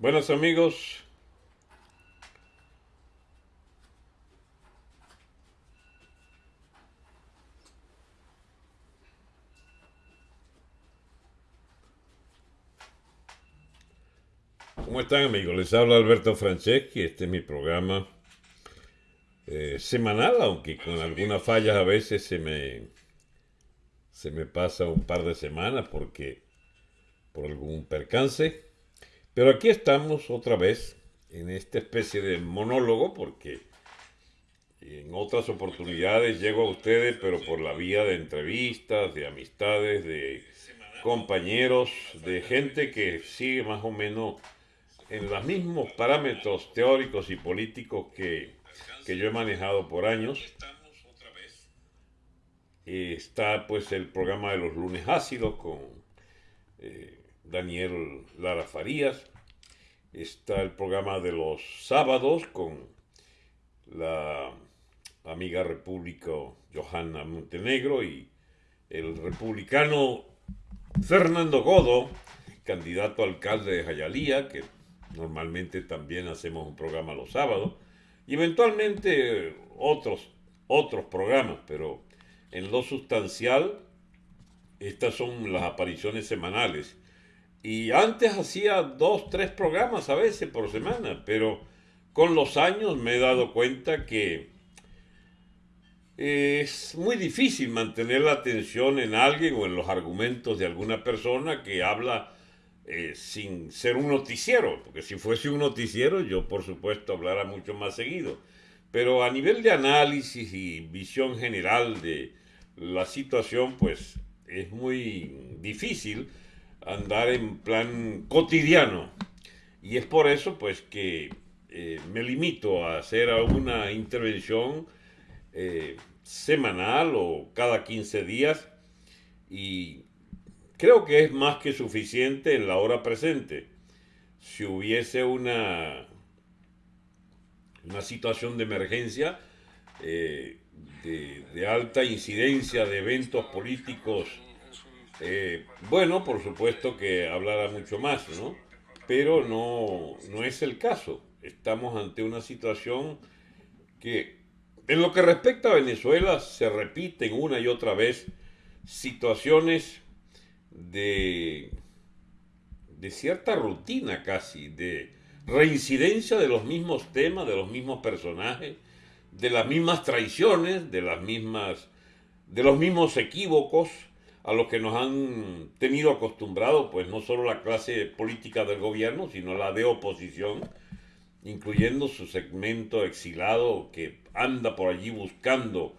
Buenas amigos. ¿Cómo están amigos? Les habla Alberto Franceschi, este es mi programa eh, semanal, aunque con algunas fallas a veces se me, se me pasa un par de semanas porque por algún percance. Pero aquí estamos otra vez en esta especie de monólogo porque en otras oportunidades llego a ustedes, pero por la vía de entrevistas, de amistades, de compañeros, de gente que sigue más o menos en los mismos parámetros teóricos y políticos que, yo he manejado por años. está pues el programa de los lunes ácidos con eh, Daniel Lara Farías. Está el programa de los sábados con la amiga república Johanna Montenegro y el republicano Fernando Godo, candidato a alcalde de Jayalía, que normalmente también hacemos un programa los sábados, y eventualmente otros, otros programas, pero en lo sustancial, estas son las apariciones semanales y antes hacía dos, tres programas a veces por semana, pero con los años me he dado cuenta que es muy difícil mantener la atención en alguien o en los argumentos de alguna persona que habla eh, sin ser un noticiero, porque si fuese un noticiero yo por supuesto hablara mucho más seguido, pero a nivel de análisis y visión general de la situación pues es muy difícil andar en plan cotidiano. Y es por eso pues que eh, me limito a hacer alguna intervención eh, semanal o cada 15 días y creo que es más que suficiente en la hora presente. Si hubiese una, una situación de emergencia, eh, de, de alta incidencia de eventos políticos eh, bueno, por supuesto que hablara mucho más, ¿no? Pero no, no es el caso. Estamos ante una situación que, en lo que respecta a Venezuela, se repiten una y otra vez situaciones de, de cierta rutina casi, de reincidencia de los mismos temas, de los mismos personajes, de las mismas traiciones, de las mismas, de los mismos equívocos, a los que nos han tenido acostumbrados, pues no solo la clase política del gobierno, sino la de oposición, incluyendo su segmento exilado que anda por allí buscando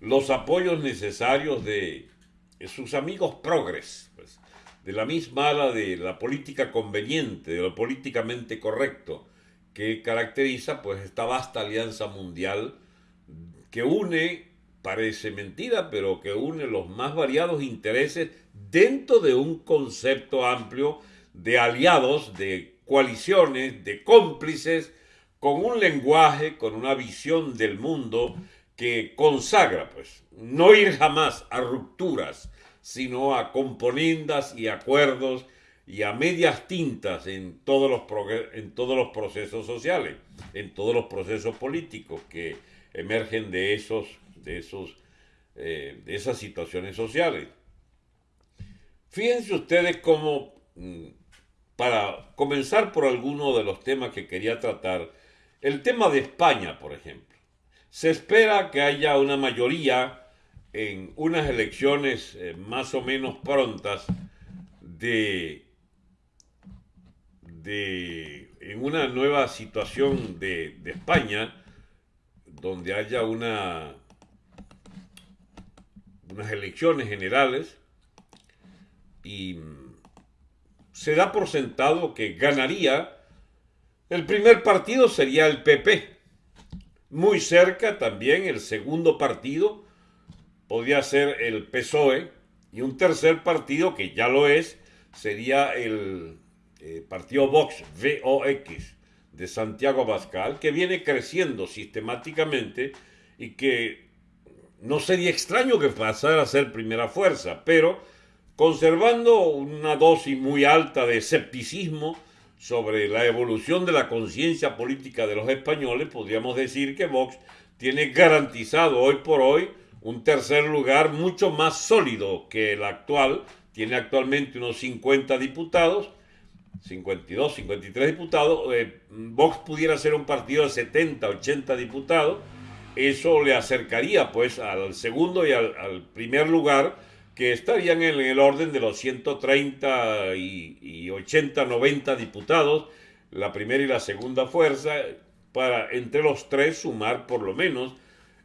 los apoyos necesarios de sus amigos progres, pues, de la misma ala de la política conveniente, de lo políticamente correcto, que caracteriza pues esta vasta alianza mundial que une parece mentira, pero que une los más variados intereses dentro de un concepto amplio de aliados, de coaliciones, de cómplices, con un lenguaje, con una visión del mundo que consagra, pues, no ir jamás a rupturas, sino a componendas y acuerdos y a medias tintas en todos los, en todos los procesos sociales, en todos los procesos políticos que emergen de esos de, esos, eh, de esas situaciones sociales. Fíjense ustedes cómo, mm, para comenzar por alguno de los temas que quería tratar, el tema de España, por ejemplo. Se espera que haya una mayoría en unas elecciones eh, más o menos prontas de, de, en una nueva situación de, de España, donde haya una unas elecciones generales y se da por sentado que ganaría, el primer partido sería el PP. Muy cerca también el segundo partido podría ser el PSOE y un tercer partido que ya lo es sería el eh, partido Vox, VOX, de Santiago Abascal, que viene creciendo sistemáticamente y que no sería extraño que pasara a ser primera fuerza, pero conservando una dosis muy alta de escepticismo sobre la evolución de la conciencia política de los españoles, podríamos decir que Vox tiene garantizado hoy por hoy un tercer lugar mucho más sólido que el actual. Tiene actualmente unos 50 diputados, 52, 53 diputados. Eh, Vox pudiera ser un partido de 70, 80 diputados. Eso le acercaría pues al segundo y al, primer lugar que estarían en el orden de los 130 y, 80, 90 diputados, la primera y la segunda fuerza, para entre los tres sumar por lo menos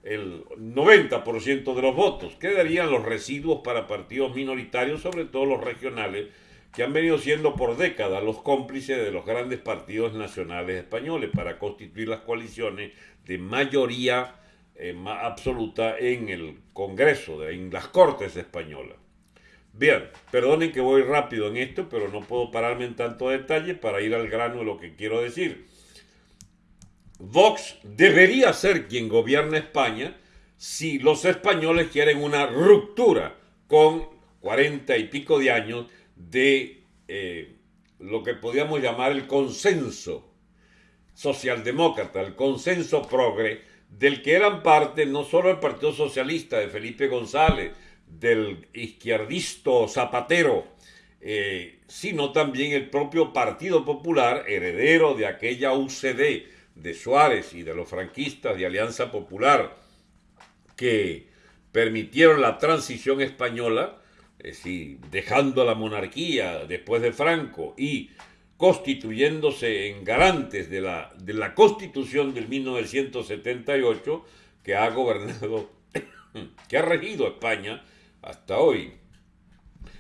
el 90% de los votos. Quedarían los residuos para partidos minoritarios, sobre todo los regionales, que han venido siendo por décadas los cómplices de los grandes partidos nacionales españoles para constituir las coaliciones de mayoría eh, absoluta en el Congreso, en las Cortes españolas. Bien, perdonen que voy rápido en esto, pero no puedo pararme en tanto detalle para ir al grano de lo que quiero decir. Vox debería ser quien gobierna España si los españoles quieren una ruptura con cuarenta y pico de años de eh, lo que podríamos llamar el consenso socialdemócrata, el consenso progre del que eran parte no solo el Partido Socialista de Felipe González, del izquierdista Zapatero, eh, sino también el propio Partido Popular, heredero de aquella UCD de Suárez y de los franquistas de Alianza Popular, que permitieron la transición española, es decir, dejando la monarquía después de Franco y constituyéndose en garantes de la, de la Constitución del 1978 que ha gobernado, que ha regido España hasta hoy.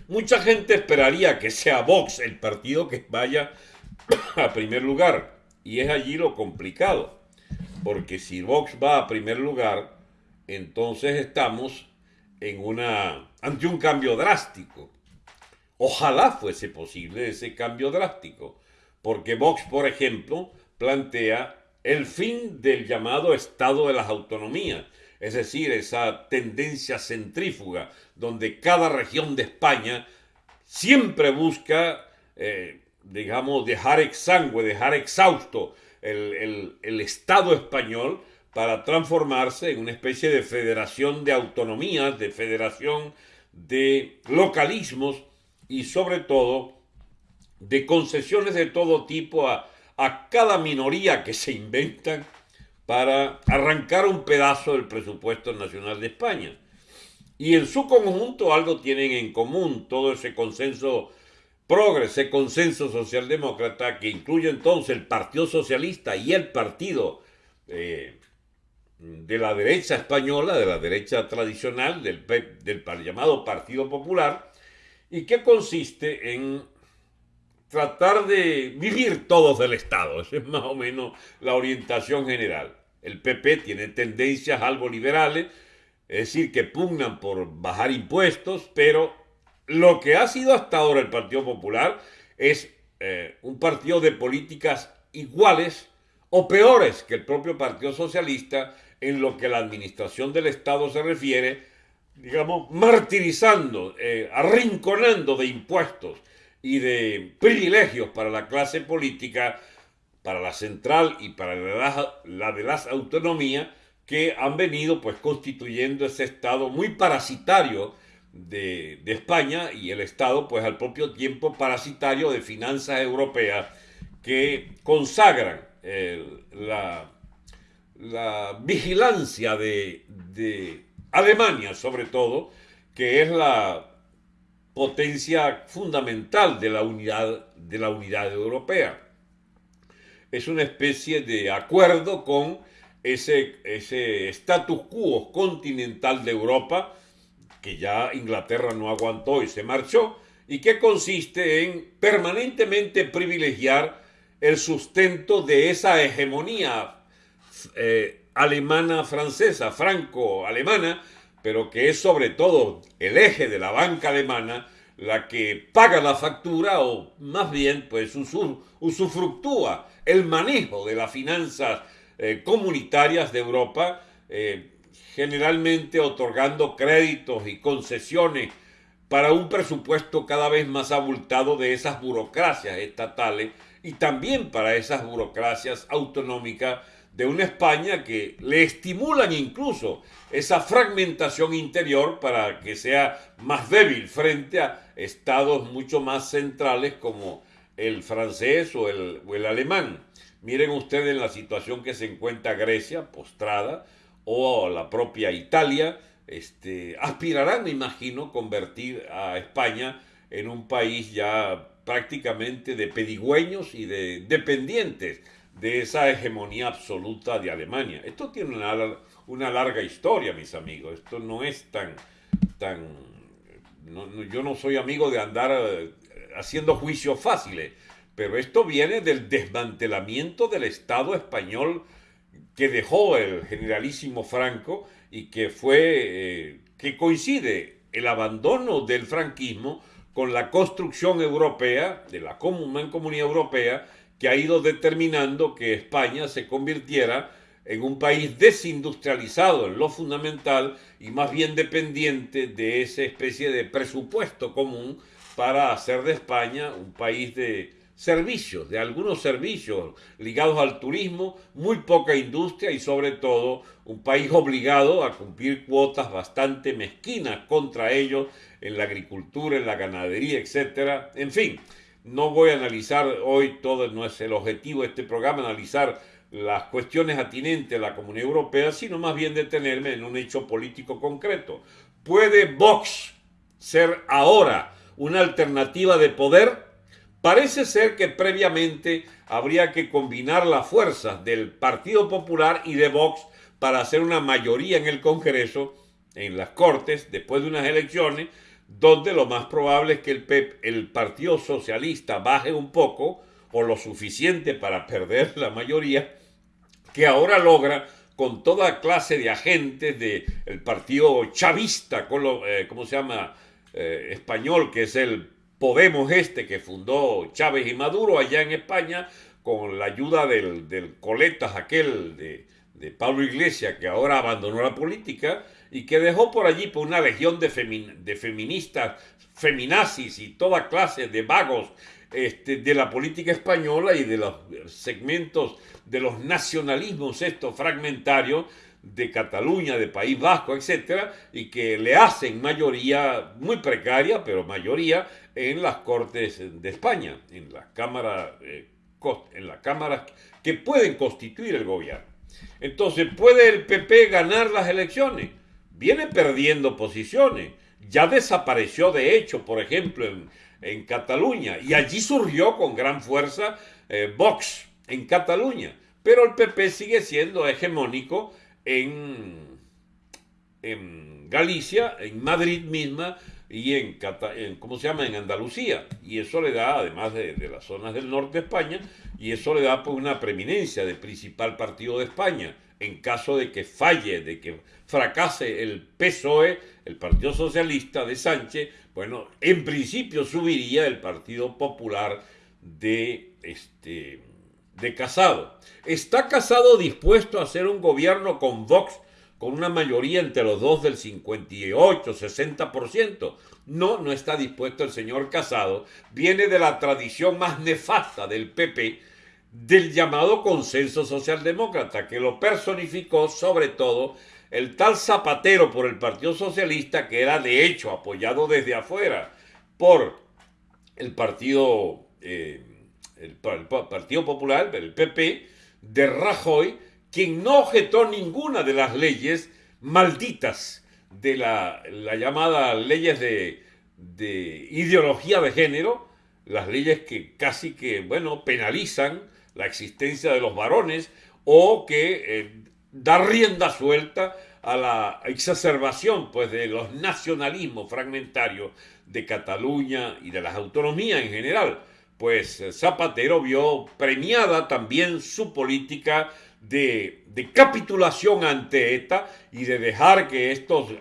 Mucha gente esperaría que sea Vox el partido que vaya a primer lugar, y es allí lo complicado, porque si Vox va a primer lugar, entonces estamos en una, ante un cambio drástico. Ojalá fuese posible ese cambio drástico, porque Vox, por ejemplo, plantea el fin del llamado Estado de las Autonomías, es decir, esa tendencia centrífuga donde cada región de España siempre busca, eh, digamos, dejar exangüe, dejar exhausto el, el Estado español para transformarse en una especie de federación de autonomías, de federación de localismos y sobre todo de concesiones de todo tipo a, cada minoría que se inventan para arrancar un pedazo del presupuesto nacional de España. Y en su conjunto algo tienen en común, todo ese consenso progre, ese consenso socialdemócrata que incluye entonces el Partido Socialista y el partido eh, de la derecha española, de la derecha tradicional, del, del llamado Partido Popular, y que consiste en tratar de vivir todos del Estado. Esa es más o menos la orientación general. El PP tiene tendencias algo liberales, es decir, que pugnan por bajar impuestos, pero lo que ha sido hasta ahora el Partido Popular es eh, un partido de políticas iguales o peores que el propio Partido Socialista en lo que la administración del Estado se refiere, digamos, martirizando, eh, arrinconando de impuestos y de privilegios para la clase política, para la central y para la, de las autonomías, que han venido pues constituyendo ese Estado muy parasitario de, España y el Estado pues al propio tiempo parasitario de finanzas europeas que consagran la, la, vigilancia de Alemania sobre todo, que es la potencia fundamental de la unidad, de la unidad europea. Es una especie de acuerdo con ese, ese status quo continental de Europa que ya Inglaterra no aguantó y se marchó, y que consiste en permanentemente privilegiar el sustento de esa hegemonía eh, alemana francesa, franco-alemana, pero que es sobre todo el eje de la banca alemana la que paga la factura o más bien pues usufructúa el manejo de las finanzas eh, comunitarias de Europa, eh, generalmente otorgando créditos y concesiones para un presupuesto cada vez más abultado de esas burocracias estatales y también para esas burocracias autonómicas de una España que le estimulan incluso esa fragmentación interior para que sea más débil frente a estados mucho más centrales como el francés o el, el alemán. Miren ustedes la situación que se encuentra Grecia, postrada, o la propia Italia, este, aspirarán, me imagino, convertir a España en un país ya prácticamente de pedigüeños y de dependientes de esa hegemonía absoluta de Alemania. Esto tiene una, una larga historia, mis amigos. Esto no es tan... tan yo no soy amigo de andar eh, haciendo juicios fáciles, pero esto viene del desmantelamiento del Estado español que dejó el generalísimo Franco y que fue, eh, que coincide el abandono del franquismo con la construcción europea, de la comunidad europea, que ha ido determinando que España se convirtiera en un país desindustrializado en lo fundamental y más bien dependiente de esa especie de presupuesto común para hacer de España un país de servicios, de algunos servicios ligados al turismo, muy poca industria y sobre todo un país obligado a cumplir cuotas bastante mezquinas contra ellos en la agricultura, en la ganadería, etc. En fin, no voy a analizar hoy todo, no es el objetivo de este programa, analizar las cuestiones atinentes a la Comunidad Europea, sino más bien detenerme en un hecho político concreto. ¿Puede Vox ser ahora una alternativa de poder? Parece ser que previamente habría que combinar las fuerzas del Partido Popular y de Vox para hacer una mayoría en el Congreso, en las Cortes, después de unas elecciones, donde lo más probable es que el, PEP, el Partido Socialista baje un poco o lo suficiente para perder la mayoría, que ahora logra con toda clase de agentes del partido chavista, con lo, eh, ¿cómo se llama? Eh, español, que es el Podemos este que fundó Chávez y Maduro allá en España, con la ayuda del, del coletas aquel de, de Pablo Iglesias, que ahora abandonó la política, y que dejó por allí por una legión de, feministas, feminazis y toda clase de vagos este, de la política española y de los segmentos de los nacionalismos estos fragmentarios de Cataluña, de País Vasco, etcétera, y que le hacen mayoría muy precaria, pero mayoría en las Cortes de España, en las cámaras, eh, en las cámaras que pueden constituir el gobierno. Entonces, ¿puede el PP ganar las elecciones? Viene perdiendo posiciones. Ya desapareció, de hecho, por ejemplo, en, Cataluña. Y allí surgió con gran fuerza eh, Vox en Cataluña. Pero el PP sigue siendo hegemónico en, en Galicia, en Madrid misma y en, ¿cómo se llama? en Andalucía. Y eso le da, además de, las zonas del norte de España, y eso le da pues, una preeminencia de principal partido de España en caso de que falle, de que fracase el PSOE, el Partido Socialista de Sánchez, bueno, en principio subiría el Partido Popular de, este, de Casado. ¿Está Casado dispuesto a hacer un gobierno con Vox con una mayoría entre los dos del 58, 60%? No, no está dispuesto el señor Casado. Viene de la tradición más nefasta del PP, del llamado consenso socialdemócrata, que lo personificó sobre todo el tal Zapatero por el Partido Socialista, que era de hecho apoyado desde afuera por el Partido, eh, el, Partido Popular, el PP, de Rajoy, quien no objetó ninguna de las leyes malditas de la, la llamada leyes de, de ideología de género, las leyes que casi que, bueno, penalizan la existencia de los varones o que eh, da rienda suelta a la exacerbación pues, de los nacionalismos fragmentarios de Cataluña y de las autonomías en general. Pues eh, Zapatero vio premiada también su política de, de capitulación ante ETA y de dejar que estos,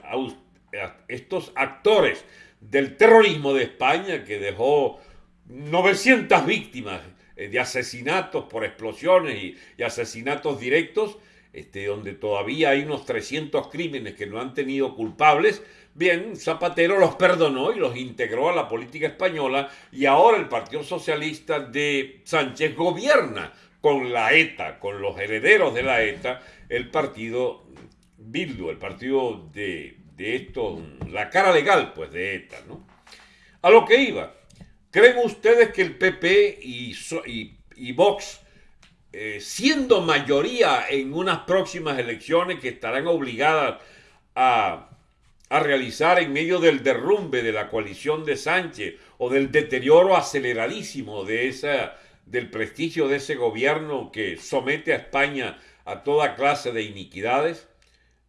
estos actores del terrorismo de España, que dejó 900 víctimas, de asesinatos por explosiones y, asesinatos directos, este, donde todavía hay unos 300 crímenes que no han tenido culpables, bien, Zapatero los perdonó y los integró a la política española y ahora el Partido Socialista de Sánchez gobierna con la ETA, con los herederos de la ETA, el partido Bildu, el partido de, de esto, la cara legal pues de ETA, ¿no? A lo que iba, ¿creen ustedes que el PP y, Vox, eh, siendo mayoría en unas próximas elecciones que estarán obligadas a, realizar en medio del derrumbe de la coalición de Sánchez o del deterioro aceleradísimo de del prestigio de ese gobierno que somete a España a toda clase de iniquidades?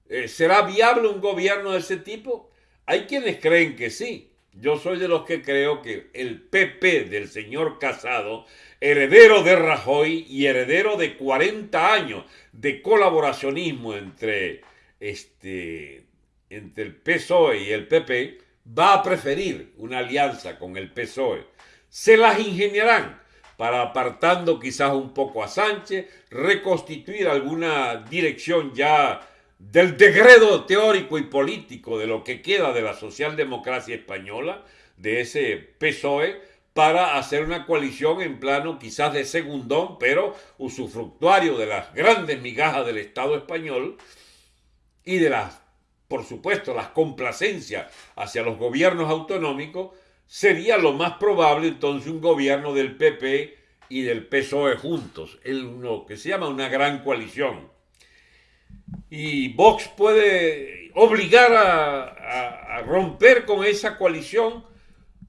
Eh, ¿Será viable un gobierno de ese tipo? Hay quienes creen que sí. Yo soy de los que creo que el PP del señor Casado, heredero de Rajoy y heredero de 40 años de colaboracionismo entre, este, entre el PSOE y el PP, va a preferir una alianza con el PSOE. Se las ingeniarán para apartando quizás un poco a Sánchez, reconstituir alguna dirección ya del degredo teórico y político de lo que queda de la socialdemocracia española, de ese PSOE, para hacer una coalición en plano quizás de segundón, pero usufructuario de las grandes migajas del Estado español y de las, por supuesto, las complacencias hacia los gobiernos autonómicos, sería lo más probable entonces un gobierno del PP y del PSOE juntos, lo que se llama una gran coalición y Vox puede obligar a, romper con esa coalición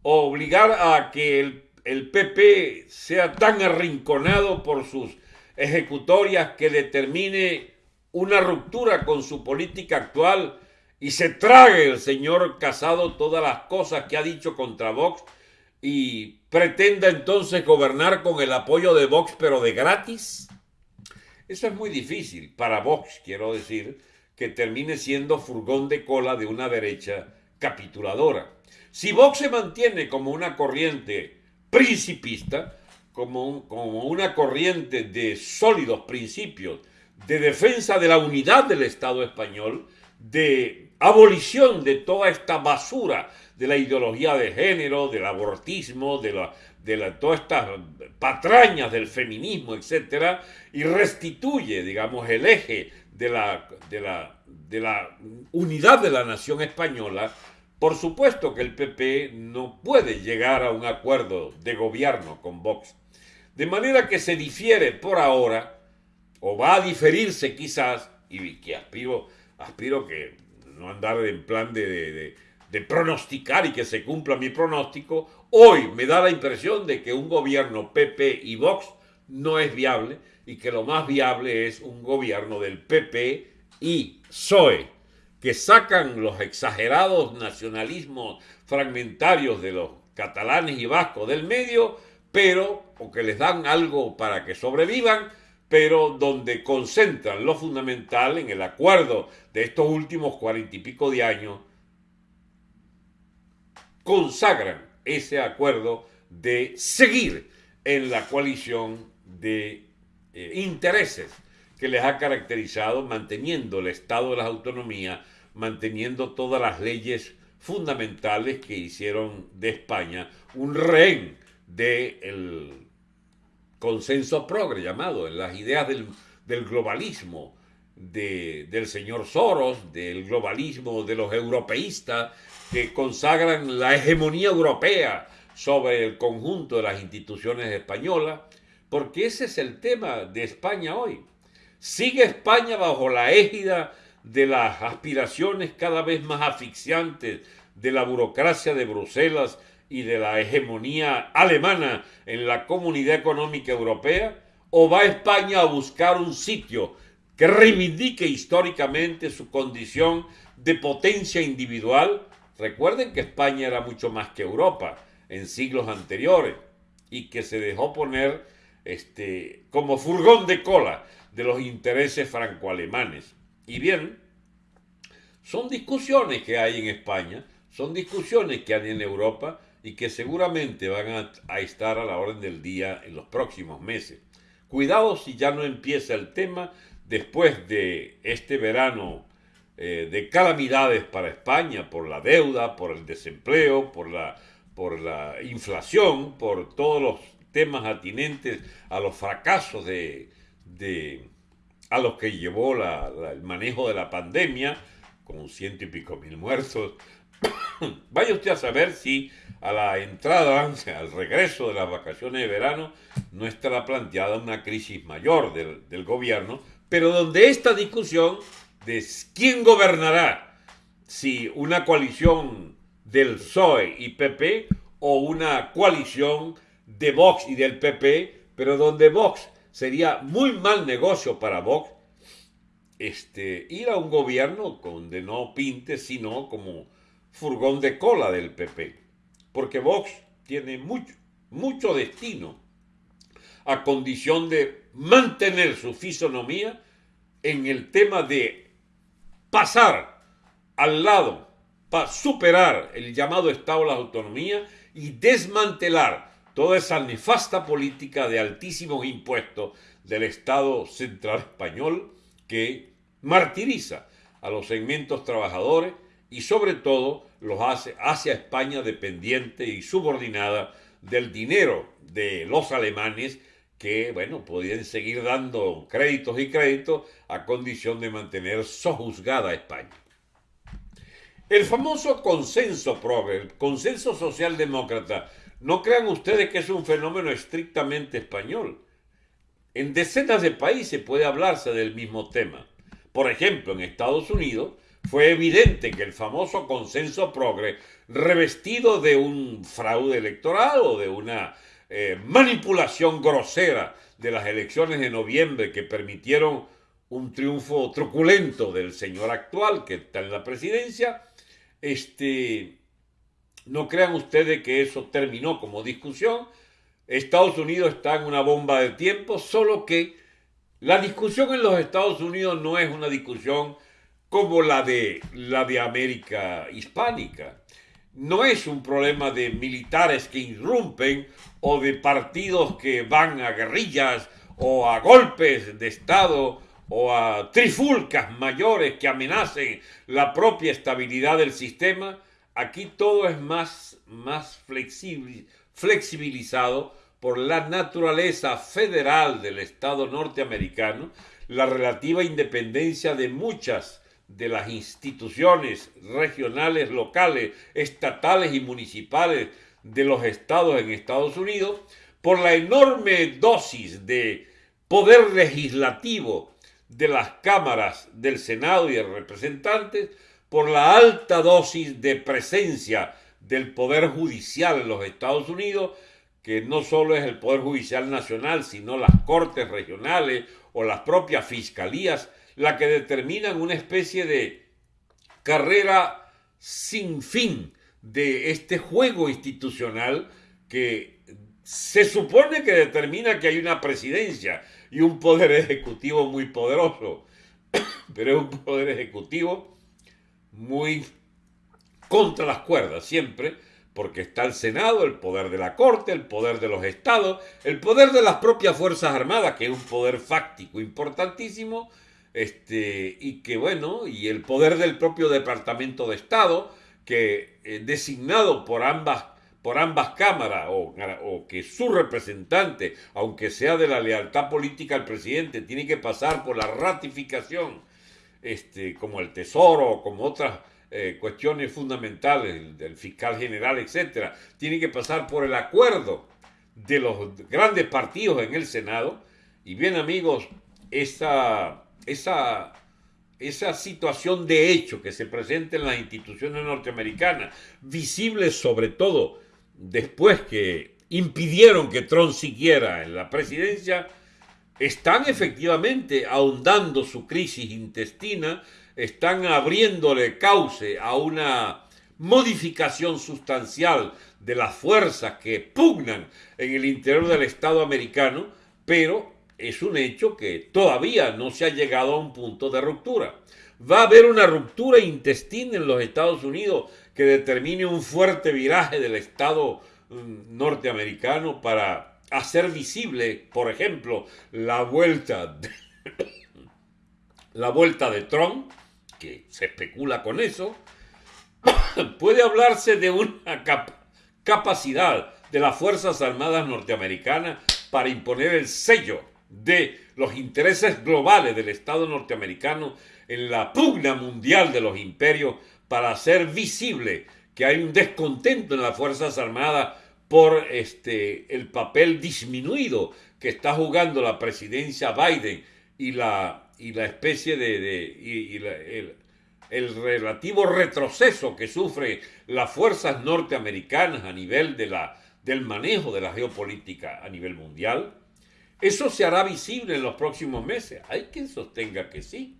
o obligar a que el, el, PP sea tan arrinconado por sus ejecutorias que determine una ruptura con su política actual y se trague el señor Casado todas las cosas que ha dicho contra Vox y pretenda entonces gobernar con el apoyo de Vox pero de gratis? Eso es muy difícil para Vox, quiero decir, que termine siendo furgón de cola de una derecha capituladora. Si Vox se mantiene como una corriente principista, como, como una corriente de sólidos principios de defensa de la unidad del Estado español, de abolición de toda esta basura de la ideología de género, del abortismo, de la, de todas estas patrañas del feminismo, etcétera, y restituye, digamos, el eje de la, de, la, de la unidad de la nación española, por supuesto que el PP no puede llegar a un acuerdo de gobierno con Vox. De manera que se difiere por ahora, o va a diferirse quizás, y que aspiro, aspiro que no andar en plan de pronosticar y que se cumpla mi pronóstico, hoy me da la impresión de que un gobierno PP y Vox no es viable y que lo más viable es un gobierno del PP y PSOE, que sacan los exagerados nacionalismos fragmentarios de los catalanes y vascos del medio, pero, o que les dan algo para que sobrevivan, pero donde concentran lo fundamental en el acuerdo de estos últimos cuarenta y pico de años consagran ese acuerdo de seguir en la coalición de eh, intereses que les ha caracterizado manteniendo el Estado de las autonomías, manteniendo todas las leyes fundamentales que hicieron de España un rehén del consenso progre llamado, en las ideas del, globalismo, del señor Soros, del globalismo de los europeístas, que consagran la hegemonía europea sobre el conjunto de las instituciones españolas, porque ese es el tema de España hoy. Sigue España bajo la égida de las aspiraciones cada vez más asfixiantes de la burocracia de Bruselas y de la hegemonía alemana en la comunidad económica europea? ¿O va España a buscar un sitio que reivindique históricamente su condición de potencia individual Recuerden que España era mucho más que Europa en siglos anteriores y que se dejó poner este, como furgón de cola de los intereses franco-alemanes. Y bien, son discusiones que hay en España, son discusiones que hay en Europa y que seguramente van a, a, estar a la orden del día en los próximos meses. Cuidado si ya no empieza el tema después de este verano eh, de calamidades para España por la deuda, por el desempleo, por la, por la inflación, por todos los temas atinentes a los fracasos de, a los que llevó el manejo de la pandemia, con ciento y pico mil muertos. Vaya usted a saber si a la entrada, al regreso de las vacaciones de verano, no estará planteada una crisis mayor del, del gobierno, pero donde esta discusión de quién gobernará, si una coalición del PSOE y PP o una coalición de Vox y del PP, pero donde Vox sería muy mal negocio para Vox este, ir a un gobierno donde no pinte, sino como furgón de cola del PP. Porque Vox tiene mucho, mucho destino a condición de mantener su fisonomía en el tema de pasar al lado para superar el llamado Estado de la Autonomía y desmantelar toda esa nefasta política de altísimos impuestos del Estado central español que martiriza a los segmentos trabajadores y sobre todo los hace hacia España dependiente y subordinada del dinero de los alemanes que, bueno, podían seguir dando créditos y créditos a condición de mantener sojuzgada a España. El famoso consenso progre, el consenso socialdemócrata, no crean ustedes que es un fenómeno estrictamente español. En decenas de países puede hablarse del mismo tema. Por ejemplo, en Estados Unidos fue evidente que el famoso consenso progre, revestido de un fraude electoral o de una eh, manipulación grosera de las elecciones de noviembre que permitieron un triunfo truculento del señor actual que está en la presidencia, este, no crean ustedes que eso terminó como discusión. Estados Unidos está en una bomba de tiempo, solo que la discusión en los Estados Unidos no es una discusión como la de, la de América hispánica no es un problema de militares que irrumpen o de partidos que van a guerrillas o a golpes de Estado o a trifulcas mayores que amenacen la propia estabilidad del sistema, aquí todo es más, más flexibilizado por la naturaleza federal del Estado norteamericano, la relativa independencia de muchas de las instituciones regionales, locales, estatales y municipales de los estados en Estados Unidos, por la enorme dosis de poder legislativo de las cámaras del Senado y de representantes, por la alta dosis de presencia del Poder Judicial en los Estados Unidos, que no solo es el Poder Judicial Nacional, sino las Cortes Regionales o las propias Fiscalías la que determinan una especie de carrera sin fin de este juego institucional que se supone que determina que hay una presidencia y un poder ejecutivo muy poderoso, pero es un poder ejecutivo muy contra las cuerdas siempre, porque está el Senado, el poder de la Corte, el poder de los estados, el poder de las propias Fuerzas Armadas, que es un poder fáctico importantísimo, este, y que bueno, y el poder del propio Departamento de Estado, que eh, designado por ambas, por ambas cámaras, o, que su representante, aunque sea de la lealtad política al presidente, tiene que pasar por la ratificación, este, como el Tesoro, o como otras eh, cuestiones fundamentales del fiscal general, etcétera, tiene que pasar por el acuerdo de los grandes partidos en el Senado. Y bien amigos, esa esa, esa situación de hecho que se presenta en las instituciones norteamericanas, visible sobre todo después que impidieron que Trump siguiera en la presidencia, están efectivamente ahondando su crisis intestina, están abriéndole cauce a una modificación sustancial de las fuerzas que pugnan en el interior del Estado americano, pero es un hecho que todavía no se ha llegado a un punto de ruptura. Va a haber una ruptura intestina en los Estados Unidos que determine un fuerte viraje del Estado mm, norteamericano para hacer visible, por ejemplo, la vuelta la vuelta de Trump, que se especula con eso, puede hablarse de una capacidad de las Fuerzas Armadas norteamericanas para imponer el sello de los intereses globales del Estado norteamericano en la pugna mundial de los imperios para hacer visible que hay un descontento en las Fuerzas Armadas por este, el papel disminuido que está jugando la presidencia Biden y la, y la especie de, el, relativo retroceso que sufren las fuerzas norteamericanas a nivel de la, del manejo de la geopolítica a nivel mundial, eso se hará visible en los próximos meses. Hay quien sostenga que sí.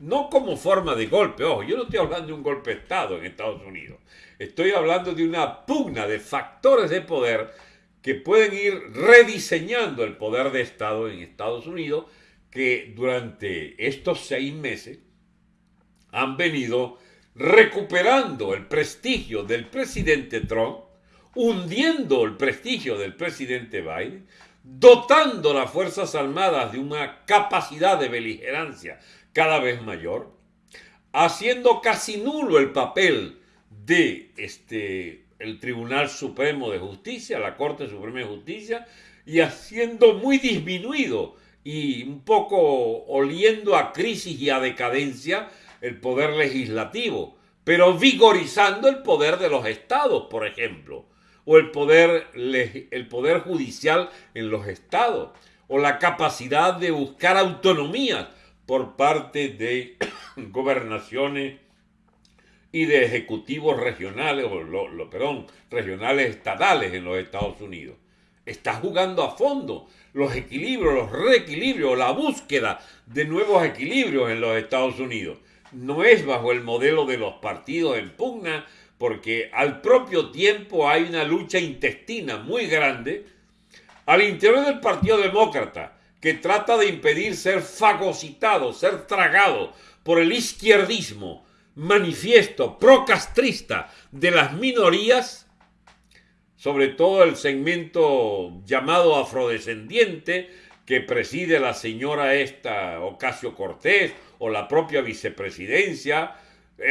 No como forma de golpe, ojo, yo no estoy hablando de un golpe de Estado en Estados Unidos. Estoy hablando de una pugna de factores de poder que pueden ir rediseñando el poder de Estado en Estados Unidos, que durante estos seis meses han venido recuperando el prestigio del presidente Trump, hundiendo el prestigio del presidente Biden, dotando las Fuerzas Armadas de una capacidad de beligerancia cada vez mayor, haciendo casi nulo el papel de este, el Tribunal Supremo de Justicia, la Corte Suprema de Justicia, y haciendo muy disminuido y un poco oliendo a crisis y a decadencia el poder legislativo, pero vigorizando el poder de los estados, por ejemplo, o el poder, el poder judicial en los estados, o la capacidad de buscar autonomía por parte de gobernaciones y de ejecutivos regionales, o lo, perdón, regionales estatales en los Estados Unidos. Está jugando a fondo los equilibrios, los reequilibrios, la búsqueda de nuevos equilibrios en los Estados Unidos. No es bajo el modelo de los partidos en pugna, porque al propio tiempo hay una lucha intestina muy grande al interior del Partido Demócrata, que trata de impedir ser fagocitado, ser tragado por el izquierdismo, manifiesto procastrista de las minorías, sobre todo el segmento llamado afrodescendiente que preside la señora esta Ocasio Cortés o la propia vicepresidencia,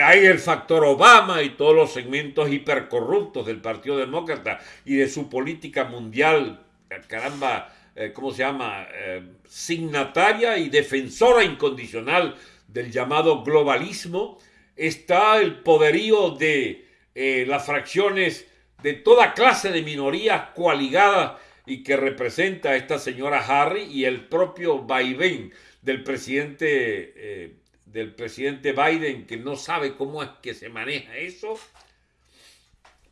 hay el factor Obama y todos los segmentos hipercorruptos del Partido Demócrata y de su política mundial, caramba, eh, ¿cómo se llama? Eh, signataria y defensora incondicional del llamado globalismo, está el poderío de eh, las fracciones de toda clase de minorías coaligadas y que representa a esta señora Harry y el propio vaivén del presidente, eh, del presidente Biden que no sabe cómo es que se maneja eso,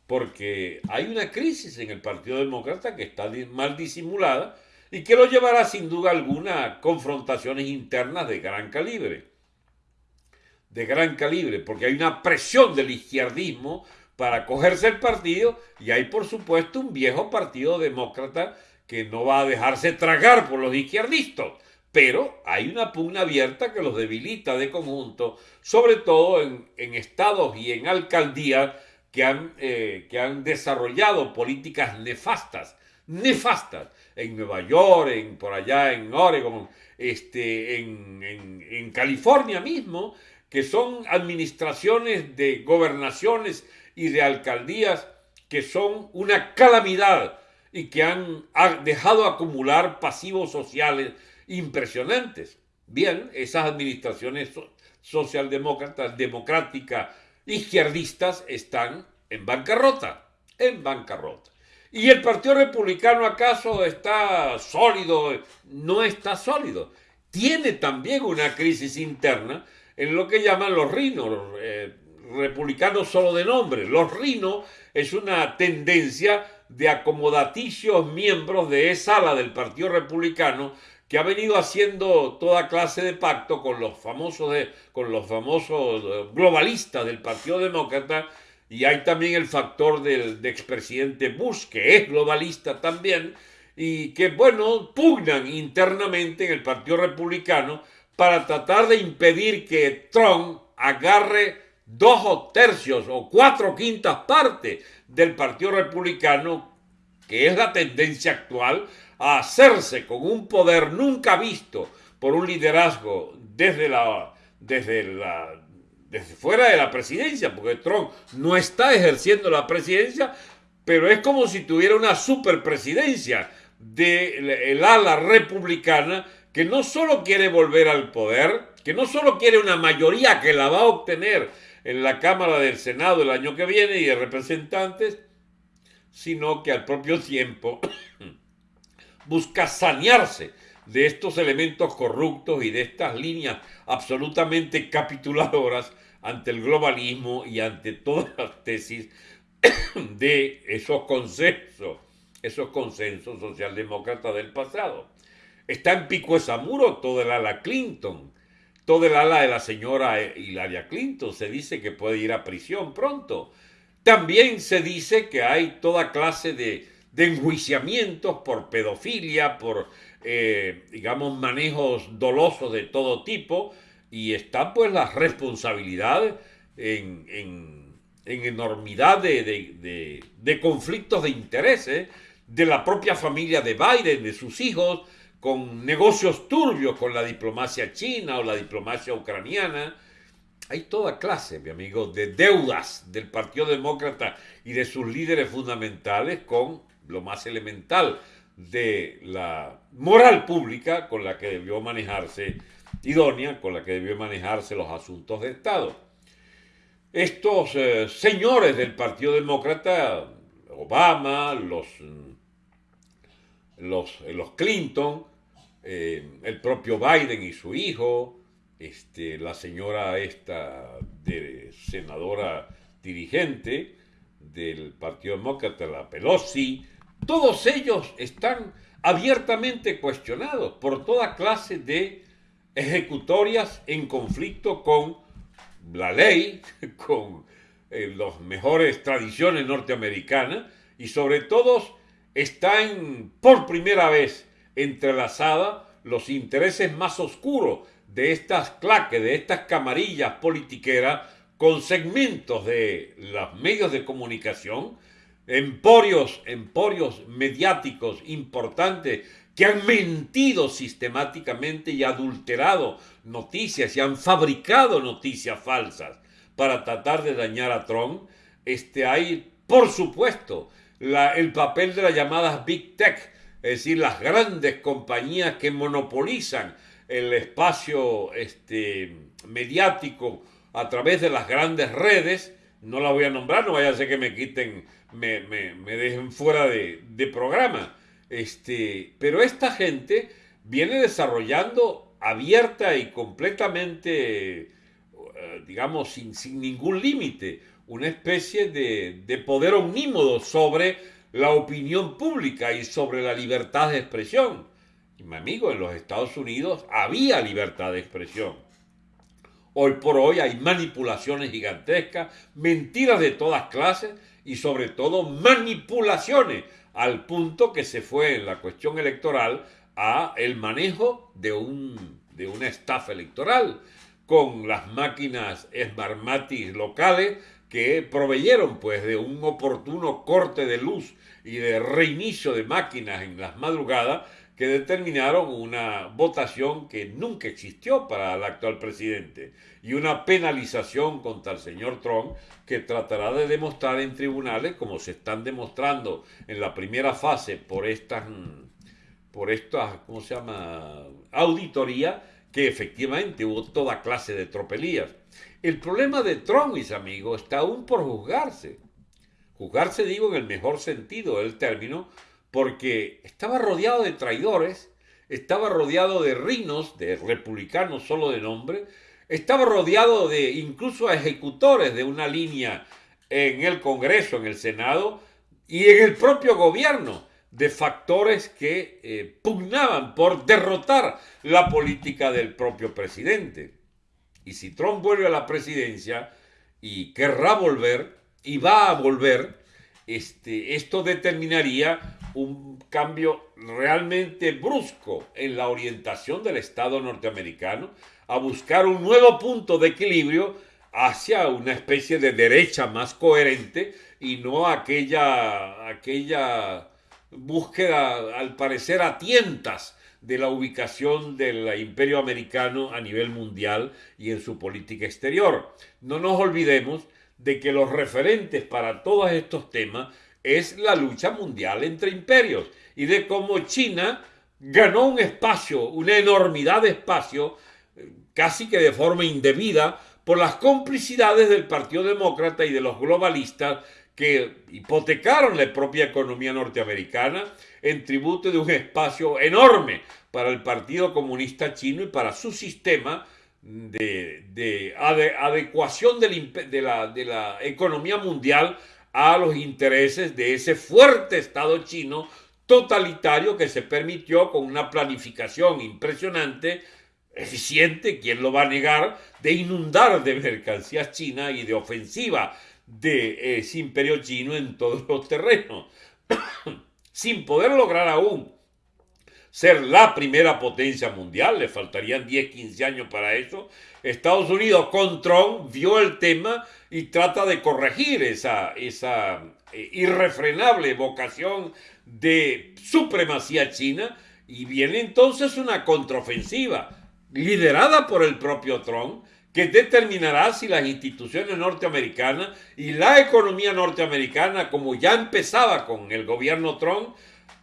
porque hay una crisis en el Partido Demócrata que está mal disimulada y que lo llevará sin duda alguna a confrontaciones internas de gran calibre de gran calibre, porque hay una presión del izquierdismo para cogerse el partido y hay por supuesto un viejo partido demócrata que no va a dejarse tragar por los izquierdistas, pero hay una pugna abierta que los debilita de conjunto, sobre todo en, estados y en alcaldías que han, eh, que han desarrollado políticas nefastas, nefastas, en Nueva York, en, por allá en Oregon, este, en, en California mismo, que son administraciones de gobernaciones y de alcaldías que son una calamidad y que han dejado acumular pasivos sociales impresionantes. Bien, esas administraciones socialdemócratas, democráticas, izquierdistas están en bancarrota, en bancarrota. ¿Y el Partido Republicano acaso está sólido? No está sólido. Tiene también una crisis interna en lo que llaman los rinos, eh, republicanos solo de nombre. Los rinos es una tendencia de acomodaticios miembros de esa ala del Partido Republicano que ha venido haciendo toda clase de pacto con los famosos, con los famosos eh, globalistas del Partido Demócrata y hay también el factor del expresidente Bush, que es globalista también, y que, bueno, pugnan internamente en el Partido Republicano para tratar de impedir que Trump agarre dos o tercios o cuatro quintas partes del Partido Republicano, que es la tendencia actual, a hacerse con un poder nunca visto por un liderazgo desde la, desde la, desde fuera de la presidencia, porque Trump no está ejerciendo la presidencia, pero es como si tuviera una superpresidencia del ala republicana que no solo quiere volver al poder, que no solo quiere una mayoría que la va a obtener en la Cámara del Senado el año que viene y de representantes, sino que al propio tiempo busca sanearse de estos elementos corruptos y de estas líneas absolutamente capituladoras ante el globalismo y ante todas las tesis de esos consensos, esos consensos socialdemócratas del pasado. Está en pico esa muro todo el ala Clinton, todo el ala de la señora Hilaria Clinton. Se dice que puede ir a prisión pronto. También se dice que hay toda clase de, de enjuiciamientos por pedofilia, por, eh, digamos, manejos dolosos de todo tipo, y están pues las responsabilidades en, en, enormidad de, de, conflictos de intereses de la propia familia de Biden, de sus hijos, con negocios turbios con la diplomacia china o la diplomacia ucraniana. Hay toda clase, mi amigo, de deudas del Partido Demócrata y de sus líderes fundamentales con lo más elemental de la moral pública con la que debió manejarse, idónea, con la que debió manejarse los asuntos de Estado. Estos eh, señores del Partido Demócrata, Obama, los, los, los Clinton, eh, el propio Biden y su hijo, este, la señora esta de senadora dirigente del Partido Demócrata, la Pelosi, todos ellos están abiertamente cuestionados por toda clase de ejecutorias en conflicto con la ley, con eh, las mejores tradiciones norteamericanas y sobre todo están por primera vez entrelazadas los intereses más oscuros de estas claques, de estas camarillas politiqueras con segmentos de los medios de comunicación, emporios, emporios mediáticos importantes que han mentido sistemáticamente y adulterado noticias y han fabricado noticias falsas para tratar de dañar a Trump, este, hay, por supuesto, el papel de las llamadas Big Tech, es decir, las grandes compañías que monopolizan el espacio este, mediático a través de las grandes redes, no la voy a nombrar, no vaya a ser que me quiten, me, dejen fuera de, programa. Este, pero esta gente viene desarrollando abierta y completamente, eh, digamos, sin, sin ningún límite, una especie de, de poder omnímodo sobre la opinión pública y sobre la libertad de expresión. Y mi amigo, en los Estados Unidos había libertad de expresión Hoy por hoy hay manipulaciones gigantescas, mentiras de todas clases y sobre todo manipulaciones al punto que se fue en la cuestión electoral a el manejo de, un, de una estafa electoral con las máquinas Smartmatic locales que proveyeron pues de un oportuno corte de luz y de reinicio de máquinas en las madrugadas que determinaron una votación que nunca existió para el actual presidente y una penalización contra el señor Trump que tratará de demostrar en tribunales, como se están demostrando en la primera fase por estas, por estas, ¿cómo se llama?, auditoría, que efectivamente hubo toda clase de tropelías. El problema de Trump, mis amigos, está aún por juzgarse. Juzgarse, digo, en el mejor sentido del término, porque estaba rodeado de traidores, estaba rodeado de rinos, de republicanos solo de nombre, estaba rodeado de incluso ejecutores de una línea en el Congreso, en el Senado y en el propio gobierno, de factores que eh, pugnaban por derrotar la política del propio presidente. Y si Trump vuelve a la presidencia y querrá volver, y va a volver, este, esto determinaría un cambio realmente brusco en la orientación del Estado norteamericano a buscar un nuevo punto de equilibrio hacia una especie de derecha más coherente y no aquella, aquella búsqueda, al parecer, a tientas de la ubicación del imperio americano a nivel mundial y en su política exterior. No nos olvidemos de que los referentes para todos estos temas es la lucha mundial entre imperios y de cómo China ganó un espacio, una enormidad de espacio, eh, casi que de forma indebida, por las complicidades del Partido Demócrata y de los globalistas que hipotecaron la propia economía norteamericana en tributo de un espacio enorme para el Partido Comunista Chino y para su sistema de, adecuación de la economía mundial a los intereses de ese fuerte Estado chino totalitario que se permitió con una planificación impresionante, eficiente, ¿quién lo va a negar?, de inundar de mercancías chinas y de ofensiva de ese imperio chino en todos los terrenos, sin poder lograr aún ser la primera potencia mundial, le faltarían 10, 15 años para eso. Estados Unidos con Trump vio el tema y trata de corregir esa, esa eh, irrefrenable vocación de supremacía china y viene entonces una contraofensiva liderada por el propio Trump que determinará si las instituciones norteamericanas y la economía norteamericana, como ya empezaba con el gobierno Trump,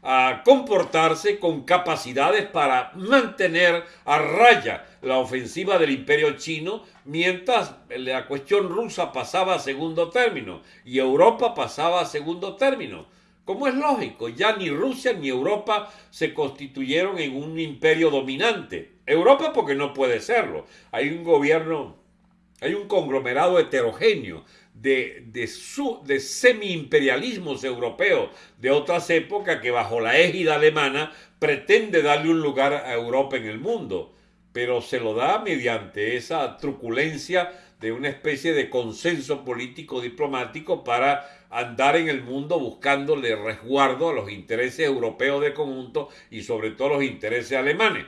a comportarse con capacidades para mantener a raya la ofensiva del imperio chino mientras la cuestión rusa pasaba a segundo término y Europa pasaba a segundo término. Como es lógico, ya ni Rusia ni Europa se constituyeron en un imperio dominante. Europa porque no puede serlo. Hay un gobierno, hay un conglomerado heterogéneo de, de, semi-imperialismos europeos de otras épocas que bajo la égida alemana pretende darle un lugar a Europa en el mundo, pero se lo da mediante esa truculencia de una especie de consenso político diplomático para andar en el mundo buscándole resguardo a los intereses europeos de conjunto y sobre todo los intereses alemanes.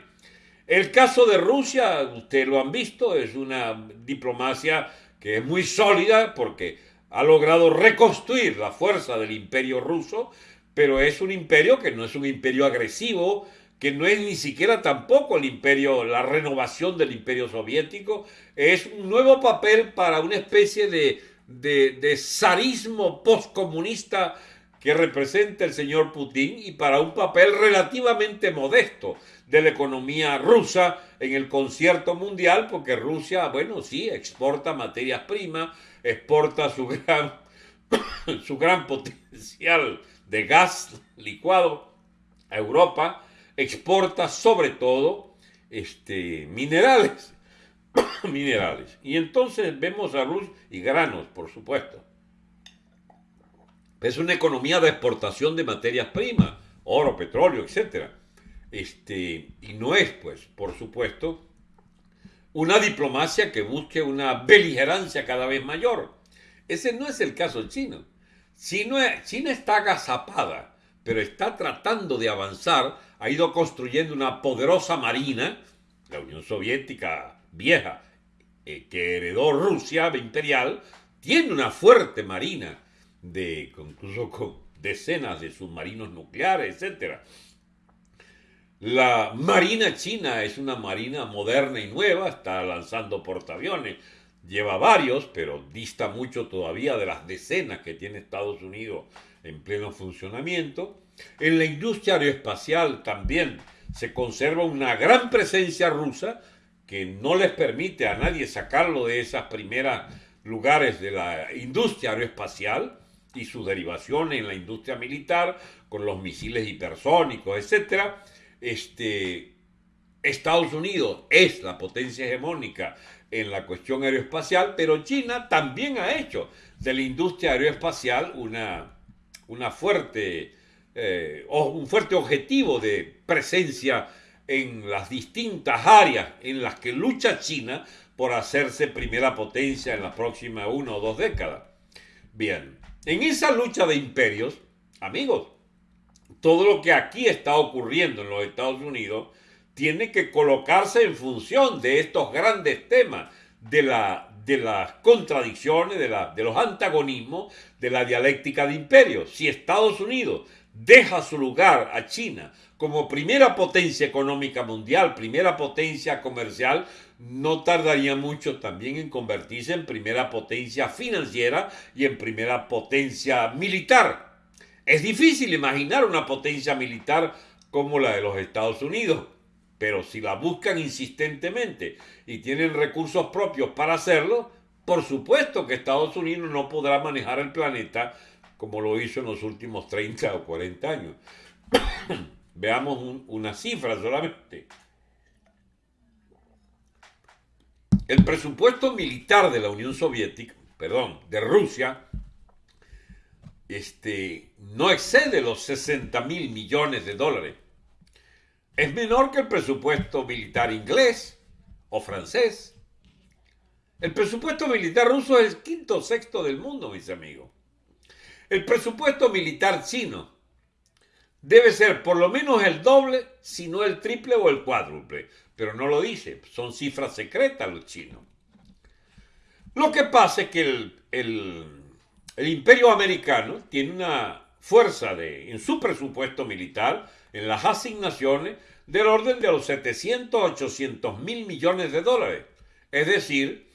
El caso de Rusia, ustedes lo han visto, es una diplomacia que es muy sólida porque ha logrado reconstruir la fuerza del imperio ruso, pero es un imperio que no es un imperio agresivo, que no es ni siquiera tampoco el imperio, la renovación del imperio soviético, es un nuevo papel para una especie de, de, zarismo postcomunista que representa el señor Putin y para un papel relativamente modesto de la economía rusa en el concierto mundial, porque Rusia, bueno, sí, exporta materias primas, exporta su gran, su gran potencial de gas licuado a Europa, exporta sobre todo este, minerales, minerales. Y entonces vemos a Rusia y granos, por supuesto. Es una economía de exportación de materias primas, oro, petróleo, etc. Este, y no es, pues, por supuesto, una diplomacia que busque una beligerancia cada vez mayor. Ese no es el caso chino. China, China está agazapada, pero está tratando de avanzar, ha ido construyendo una poderosa marina, la Unión Soviética vieja, eh, que heredó Rusia imperial, tiene una fuerte marina, de, incluso con decenas de submarinos nucleares, etc. La Marina China es una marina moderna y nueva, está lanzando portaaviones, lleva varios, pero dista mucho todavía de las decenas que tiene Estados Unidos en pleno funcionamiento. En la industria aeroespacial también se conserva una gran presencia rusa que no les permite a nadie sacarlo de esos primeros lugares de la industria aeroespacial y su derivación en la industria militar con los misiles hipersónicos, etc. Este, Estados Unidos es la potencia hegemónica en la cuestión aeroespacial, pero China también ha hecho de la industria aeroespacial una, una fuerte, eh, un fuerte objetivo de presencia en las distintas áreas en las que lucha China por hacerse primera potencia en las próximas una o dos décadas. Bien, en esa lucha de imperios, amigos, todo lo que aquí está ocurriendo en los Estados Unidos tiene que colocarse en función de estos grandes temas, de, la, de las contradicciones, de, la, de los antagonismos, de la dialéctica de imperios. Si Estados Unidos deja su lugar a China como primera potencia económica mundial, primera potencia comercial, no tardaría mucho también en convertirse en primera potencia financiera y en primera potencia militar. Es difícil imaginar una potencia militar como la de los Estados Unidos, pero si la buscan insistentemente y tienen recursos propios para hacerlo, por supuesto que Estados Unidos no podrá manejar el planeta como lo hizo en los últimos 30 o 40 años. Veamos una cifra solamente. El presupuesto militar de la Unión Soviética, perdón, de Rusia, este, no excede los 60 mil millones de dólares. Es menor que el presupuesto militar inglés o francés. El presupuesto militar ruso es el quinto o sexto del mundo, mis amigos. El presupuesto militar chino debe ser por lo menos el doble, si no el triple o el cuádruple. Pero no lo dice, son cifras secretas los chinos. Lo que pasa es que el, imperio americano tiene una fuerza de, en su presupuesto militar, en las asignaciones, del orden de los 700 800 mil millones de dólares. Es decir,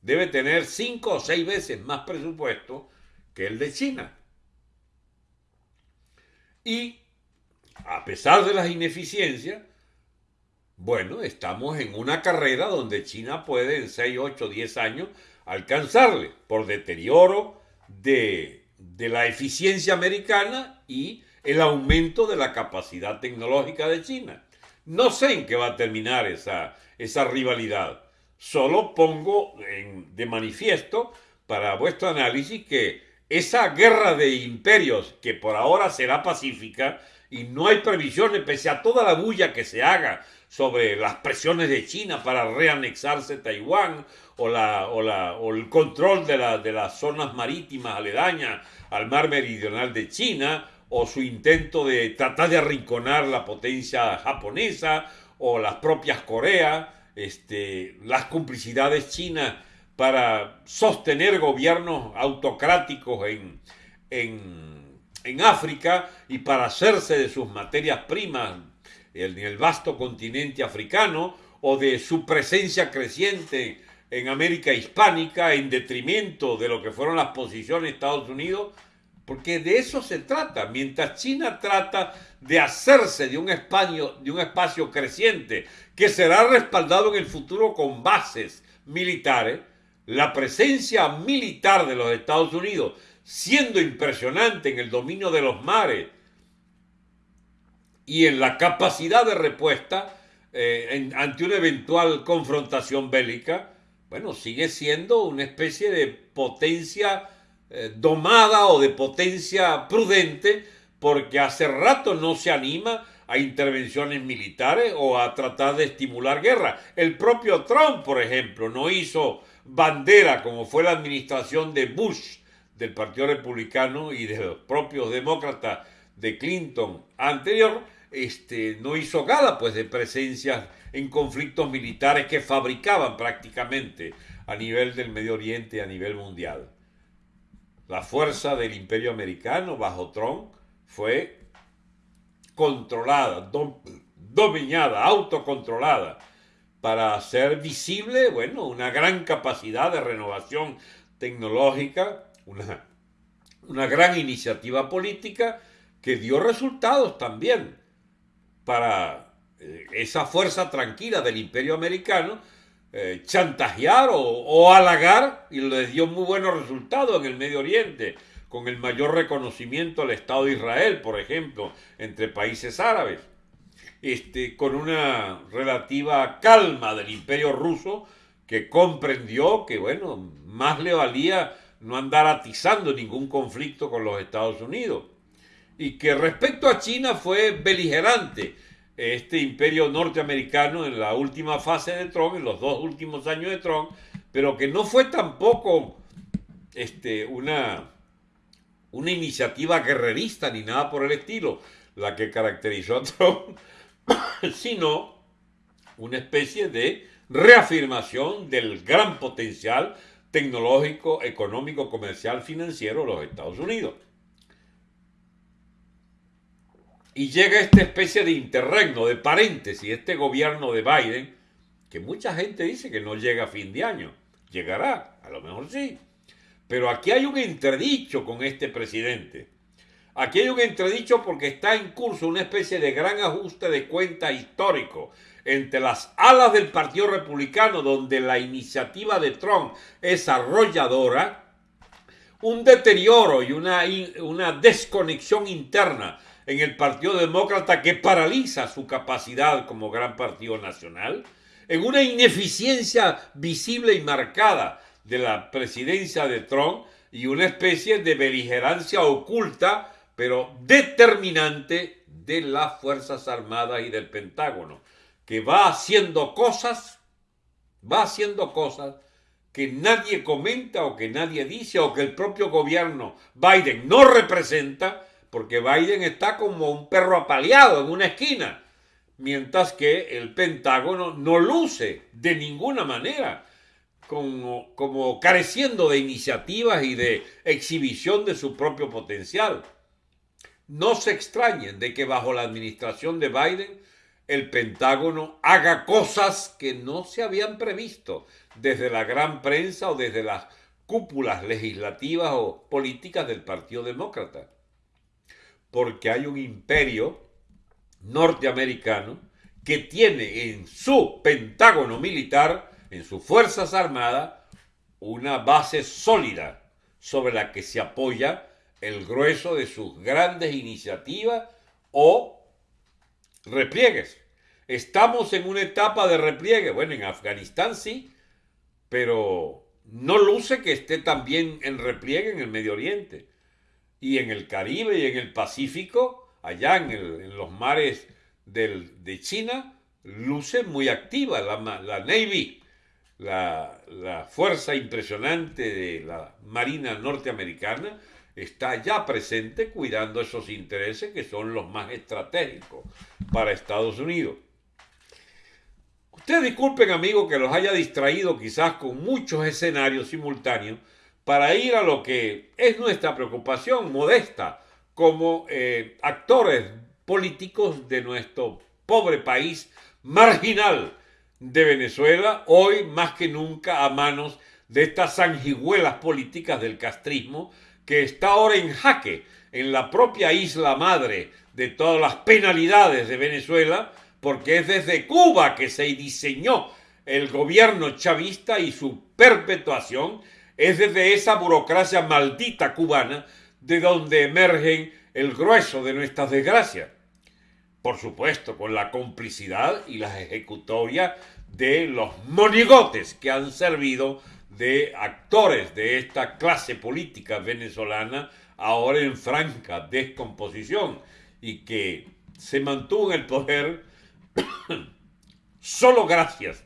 debe tener cinco o seis veces más presupuesto que el de China. Y a pesar de las ineficiencias, bueno, estamos en una carrera donde China puede en 6, 8, 10 años alcanzarle por deterioro de, de la eficiencia americana y el aumento de la capacidad tecnológica de China. No sé en qué va a terminar esa, esa rivalidad. Solo pongo de manifiesto para vuestro análisis que esa guerra de imperios, que por ahora será pacífica, y no hay previsiones, pese a toda la bulla que se haga sobre las presiones de China para reanexarse Taiwán o, la, o, la, o el control de, la, de las zonas marítimas aledañas al mar meridional de China, o su intento de tratar de arrinconar la potencia japonesa o las propias Coreas, este, las complicidades chinas para sostener gobiernos autocráticos en, en, África y para hacerse de sus materias primas en el vasto continente africano o de su presencia creciente en América hispánica en detrimento de lo que fueron las posiciones de Estados Unidos, porque de eso se trata. Mientras China trata de hacerse de un espacio, de un espacio creciente que será respaldado en el futuro con bases militares, la presencia militar de los Estados Unidos, siendo impresionante en el dominio de los mares y en la capacidad de respuesta eh, ante una eventual confrontación bélica, bueno, sigue siendo una especie de potencia eh, domada o de potencia prudente, porque hace rato no se anima a intervenciones militares o a tratar de estimular guerra. El propio Trump, por ejemplo, no hizo bandera, como fue la administración de Bush, del Partido Republicano y de los propios demócratas de Clinton anterior, este, no hizo gala pues de presencia en conflictos militares que fabricaban prácticamente a nivel del Medio Oriente a nivel mundial. La fuerza del imperio americano bajo Trump fue controlada, dominada, autocontrolada para hacer visible, bueno, una gran capacidad de renovación tecnológica, una, una gran iniciativa política que dio resultados también para eh, esa fuerza tranquila del imperio americano, eh, chantajear o, o, halagar y les dio muy buenos resultados en el Medio Oriente, con el mayor reconocimiento al Estado de Israel, por ejemplo, entre países árabes este, con una relativa calma del imperio ruso que comprendió que, bueno, más le valía no andar atizando ningún conflicto con los Estados Unidos. Y que respecto a China fue beligerante este imperio norteamericano en la última fase de Trump, en los dos últimos años de Trump, pero que no fue tampoco este, una, una iniciativa guerrerista ni nada por el estilo la que caracterizó a Trump, sino una especie de reafirmación del gran potencial tecnológico, económico, comercial, financiero de los Estados Unidos. Y llega esta especie de interregno, de paréntesis, este gobierno de Biden, que mucha gente dice que no llega a fin de año. Llegará, a lo mejor sí. Pero aquí hay un entredicho con este presidente. Aquí hay un entredicho porque está en curso una especie de gran ajuste de cuenta histórico entre las alas del Partido Republicano, donde la iniciativa de Trump es arrolladora, un deterioro y una, una desconexión interna en el Partido Demócrata que paraliza su capacidad como gran partido nacional, en una ineficiencia visible y marcada de la presidencia de Trump y una especie de beligerancia oculta pero determinante de las Fuerzas Armadas y del Pentágono, que va haciendo cosas, va haciendo cosas que nadie comenta o que nadie dice o que el propio gobierno Biden no representa, porque Biden está como un perro apaleado en una esquina, mientras que el Pentágono no luce de ninguna manera como, como careciendo de iniciativas y de exhibición de su propio potencial. No se extrañen de que bajo la administración de Biden el Pentágono haga cosas que no se habían previsto desde la gran prensa o desde las cúpulas legislativas o políticas del Partido Demócrata. Porque hay un imperio norteamericano que tiene en su pentágono militar, en sus Fuerzas Armadas, una base sólida sobre la que se apoya el grueso de sus grandes iniciativas o repliegues. Estamos en una etapa de repliegue. Bueno, en Afganistán sí, pero no luce que esté también en repliegue en el Medio Oriente y en el Caribe y en el Pacífico, allá en, los mares de China, luce muy activa la, Navy, la, la, fuerza impresionante de la Marina norteamericana, está ya presente cuidando esos intereses que son los más estratégicos para Estados Unidos. Ustedes disculpen, amigos, que los haya distraído quizás con muchos escenarios simultáneos, para ir a lo que es nuestra preocupación modesta como eh, actores políticos de nuestro pobre país marginal de Venezuela, hoy más que nunca a manos de estas sanguijuelas políticas del castrismo, que está ahora en jaque en la propia isla madre de todas las penalidades de Venezuela, porque es desde Cuba que se diseñó el gobierno chavista y su perpetuación es desde esa burocracia maldita cubana de donde emergen el grueso de nuestras desgracias. Por supuesto, con la complicidad y las ejecutorias de los monigotes que han servido de actores de esta clase política venezolana ahora en franca descomposición y que se mantuvo en el poder solo gracias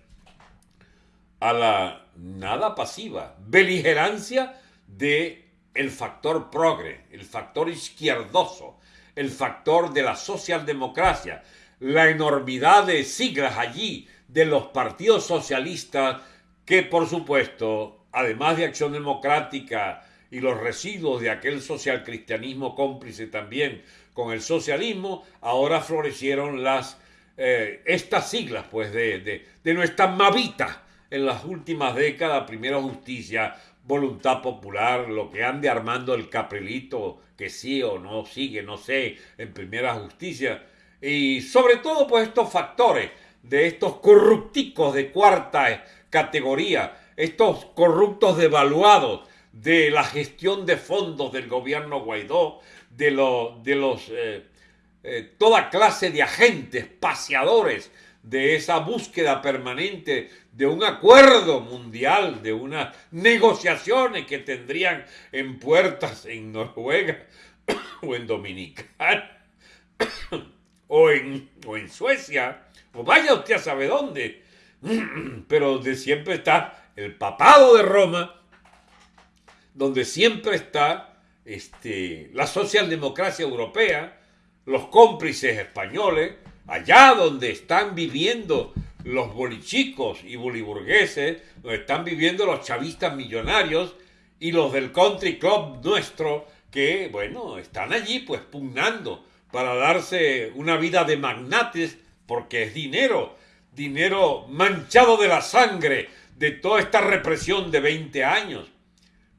a la nada pasiva, beligerancia de el factor progre, el factor izquierdoso, el factor de la socialdemocracia, la enormidad de siglas allí de los partidos socialistas que por supuesto, además de Acción Democrática y los residuos de aquel socialcristianismo cómplice también con el socialismo, ahora florecieron las eh, estas siglas pues de, de, de nuestra mavita en las últimas décadas, primero justicia, voluntad popular, lo que ande armando el caprilito, que sí o no sigue, no sé, en primera justicia, y sobre todo pues estos factores de estos corrupticos de cuarta categoría, estos corruptos devaluados de la gestión de fondos del gobierno Guaidó, de, de los eh, eh, toda clase de agentes paseadores de esa búsqueda permanente de un acuerdo mundial, de unas negociaciones que tendrían en puertas en Noruega o en Dominicana o en, o en Suecia, o vaya usted a saber dónde, pero donde siempre está el papado de Roma, donde siempre está este, la socialdemocracia europea, los cómplices españoles, allá donde están viviendo los bolichicos y boliburgueses, donde están viviendo los chavistas millonarios y los del country club nuestro, que, bueno, están allí pues pugnando para darse una vida de magnates, porque es dinero, dinero manchado de la sangre de toda esta represión de 20 años,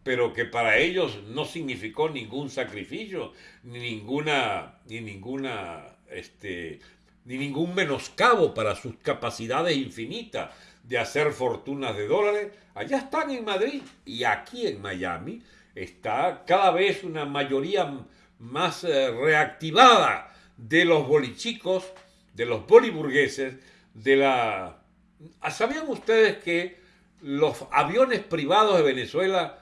pero que para ellos no significó ningún sacrificio, ni ninguna, ni ninguna, este, ni ningún menoscabo para sus capacidades infinitas de hacer fortunas de dólares, allá están en Madrid y aquí en Miami está cada vez una mayoría más eh, reactivada de los bolichicos, de los boliburgueses, de la... ¿Sabían ustedes que los aviones privados de Venezuela,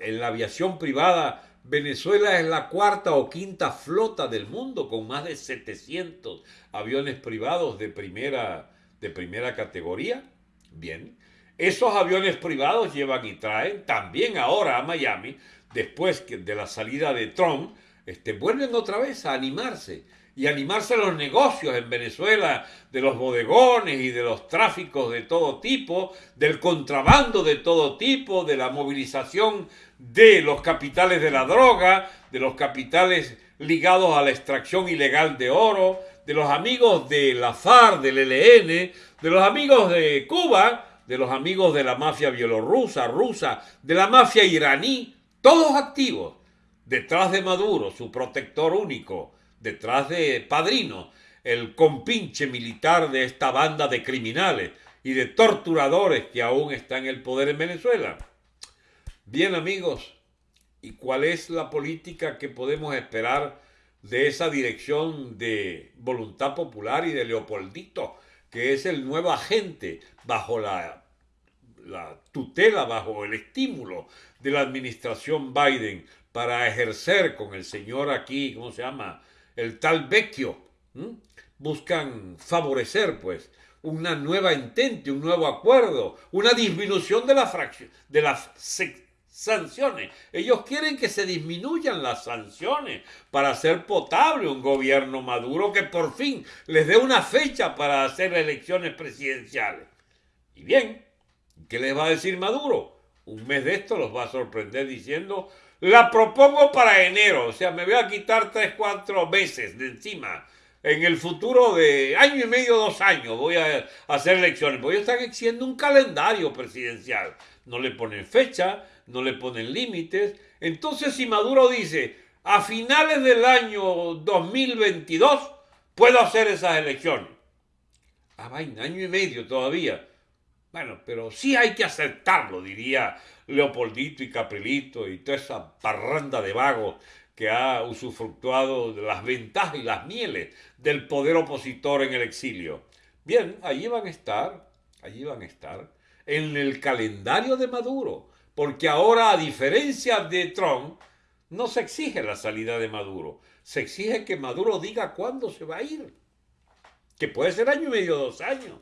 en la aviación privada, Venezuela es la cuarta o quinta flota del mundo con más de 700 aviones privados de primera, de primera categoría? Bien, esos aviones privados llevan y traen también ahora a Miami, después de la salida de Trump, este, vuelven otra vez a animarse y animarse los negocios en Venezuela, de los bodegones y de los tráficos de todo tipo, del contrabando de todo tipo, de la movilización de los capitales de la droga, de los capitales ligados a la extracción ilegal de oro, de los amigos de la FARC, del ELN, de los amigos de Cuba, de los amigos de la mafia bielorrusa, rusa, de la mafia iraní, todos activos, detrás de Maduro, su protector único, detrás de Padrino, el compinche militar de esta banda de criminales y de torturadores que aún está en el poder en Venezuela. Bien amigos, ¿y cuál es la política que podemos esperar de esa dirección de voluntad popular y de Leopoldito, que es el nuevo agente bajo la, la tutela, bajo el estímulo de la administración Biden para ejercer con el señor aquí, ¿cómo se llama? El tal Vecchio, buscan favorecer, pues, una nueva entente, un nuevo acuerdo, una disminución de, la de las sanciones. Ellos quieren que se disminuyan las sanciones para hacer potable un gobierno maduro que por fin les dé una fecha para hacer elecciones presidenciales. Y bien, ¿qué les va a decir Maduro? Un mes de esto los va a sorprender diciendo la propongo para enero, o sea, me voy a quitar tres, cuatro meses de encima. En el futuro de año y medio, dos años, voy a hacer elecciones. Porque están exigiendo un calendario presidencial. No le ponen fecha, no le ponen límites. Entonces, si Maduro dice, a finales del año 2022, puedo hacer esas elecciones. Ah, vaina, año y medio todavía. Bueno, pero sí hay que aceptarlo, diría Leopoldito y Caprilito y toda esa parranda de vagos que ha usufructuado de las ventajas y las mieles del poder opositor en el exilio. Bien, allí van a estar, allí van a estar, en el calendario de Maduro, porque ahora, a diferencia de Trump, no se exige la salida de Maduro, se exige que Maduro diga cuándo se va a ir, que puede ser año y medio, dos años.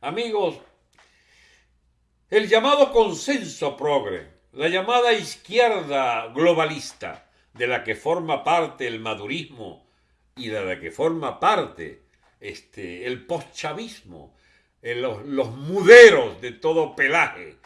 Amigos, el llamado consenso progre, la llamada izquierda globalista, de la que forma parte el madurismo y de la que forma parte este, el postchavismo, eh, los, los muderos de todo pelaje,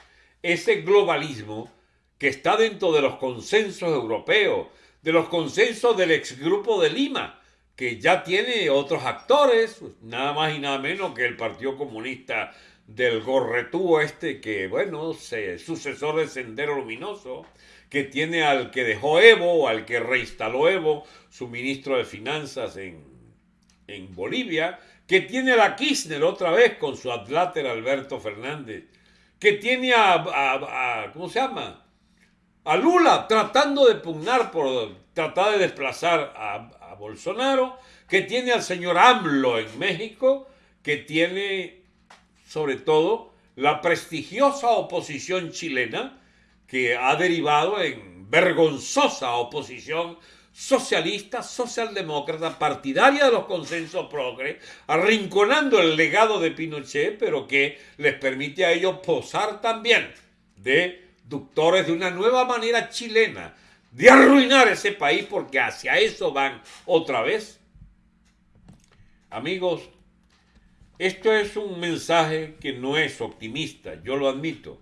ese globalismo que está dentro de los consensos europeos, de los consensos del exgrupo de Lima, que ya tiene otros actores, nada más y nada menos que el Partido Comunista del gorretúo este que, bueno, se, sucesor de Sendero Luminoso, que tiene al que dejó Evo, al que reinstaló Evo, su ministro de Finanzas en, en Bolivia, que tiene a la Kirchner otra vez con su adláter Alberto Fernández, que tiene a, a, ¿cómo se llama? A Lula tratando de pugnar por tratar de desplazar a, a Bolsonaro, que tiene al señor AMLO en México, que tiene sobre todo la prestigiosa oposición chilena, que ha derivado en vergonzosa oposición socialista, socialdemócrata, partidaria de los consensos progres, arrinconando el legado de Pinochet, pero que les permite a ellos posar también de ductores de una nueva manera chilena de arruinar ese país, porque hacia eso van otra vez. Amigos, esto es un mensaje que no es optimista, yo lo admito,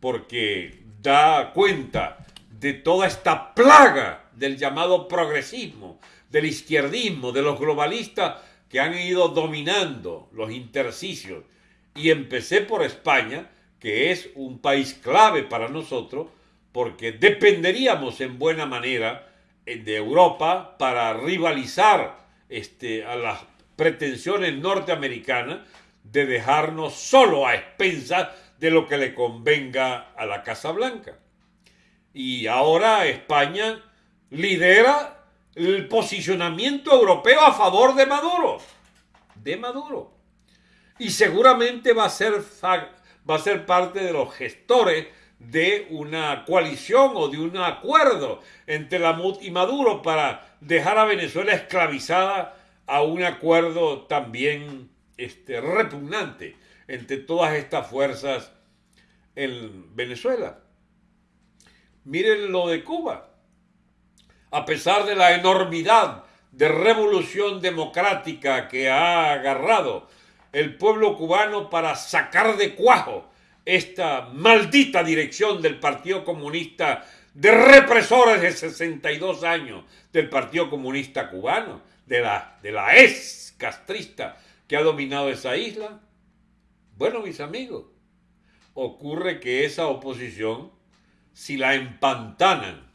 porque da cuenta de toda esta plaga del llamado progresismo, del izquierdismo, de los globalistas que han ido dominando los intersticios. Y empecé por España, que es un país clave para nosotros, porque dependeríamos en buena manera eh, de Europa para rivalizar este, a las pretensiones norteamericanas de dejarnos solo a expensas de lo que le convenga a la Casa Blanca. Y ahora España lidera el posicionamiento europeo a favor de Maduro. De Maduro. Y seguramente va a ser, va a ser parte de los gestores de una coalición o de un acuerdo entre la MUD y Maduro para dejar a Venezuela esclavizada a un acuerdo también este, repugnante entre todas estas fuerzas en Venezuela. Miren lo de Cuba. A pesar de la enormidad de revolución democrática que ha agarrado el pueblo cubano para sacar de cuajo esta maldita dirección del Partido Comunista de represores de 62 años del Partido Comunista Cubano, de la, de la ex castrista que ha dominado esa isla. Bueno, mis amigos, ocurre que esa oposición si la empantanan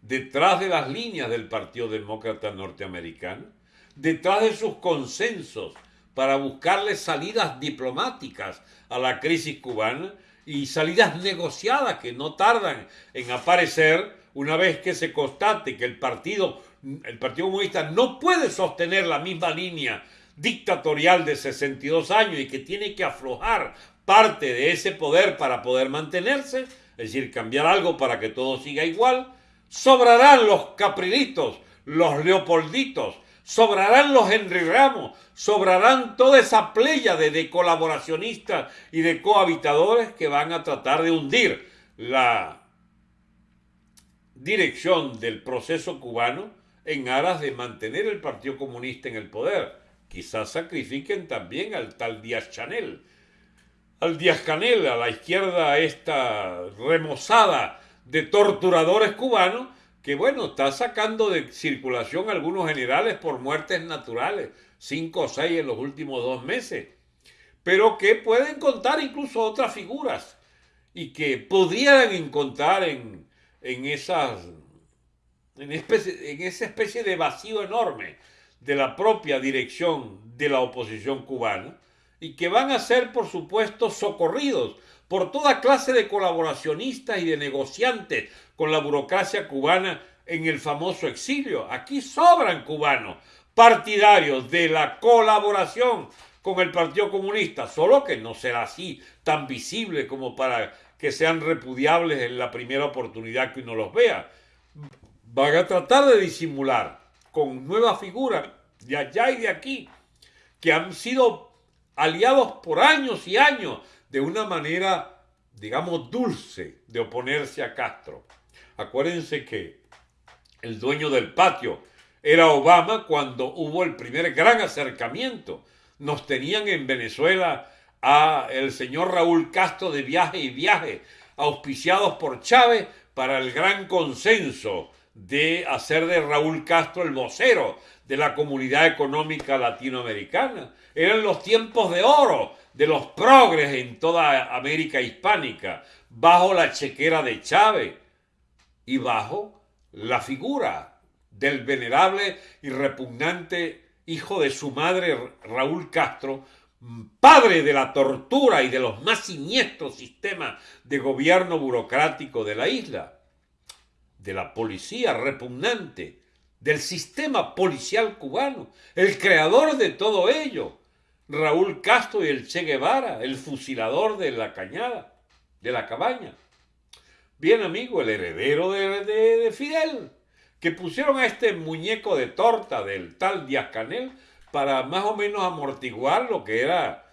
detrás de las líneas del Partido Demócrata Norteamericano, detrás de sus consensos para buscarle salidas diplomáticas a la crisis cubana y salidas negociadas que no tardan en aparecer una vez que se constate que el partido, el Partido Comunista no puede sostener la misma línea dictatorial de 62 años y que tiene que aflojar parte de ese poder para poder mantenerse, es decir, cambiar algo para que todo siga igual, sobrarán los caprilitos, los leopolditos, sobrarán los Henry Ramos, sobrarán toda esa playa de, colaboracionistas y de cohabitadores que van a tratar de hundir la dirección del proceso cubano en aras de mantener el Partido Comunista en el poder. Quizás sacrifiquen también al tal Díaz Chanel, al Díaz Canel, a la izquierda esta remozada de torturadores cubanos, que bueno, está sacando de circulación algunos generales por muertes naturales, cinco o seis en los últimos dos meses, pero que pueden contar incluso otras figuras y que podrían encontrar en, en esas en, esa especie de vacío enorme de la propia dirección de la oposición cubana, y que van a ser, por supuesto, socorridos por toda clase de colaboracionistas y de negociantes con la burocracia cubana en el famoso exilio. Aquí sobran cubanos partidarios de la colaboración con el Partido Comunista, solo que no será así tan visible como para que sean repudiables en la primera oportunidad que uno los vea. Van a tratar de disimular con nuevas figuras de allá y de aquí, que han sido aliados por años y años de una manera, digamos, dulce de oponerse a Castro. Acuérdense que el dueño del patio era Obama cuando hubo el primer gran acercamiento. Nos tenían en Venezuela a el señor Raúl Castro de viaje y viaje, auspiciados por Chávez para el gran consenso de hacer de Raúl Castro el vocero de la comunidad económica latinoamericana. Eran los tiempos de oro de los progres en toda América hispánica, bajo la chequera de Chávez y bajo la figura del venerable y repugnante hijo de su madre Raúl Castro, padre de la tortura y de los más siniestros sistemas de gobierno burocrático de la isla, de la policía repugnante, del sistema policial cubano, el creador de todo ello, Raúl Castro y el Che Guevara, el fusilador de la cañada, de la cabaña. Bien amigo, el heredero de, Fidel, que pusieron a este muñeco de torta del tal Díaz Canel para más o menos amortiguar lo que era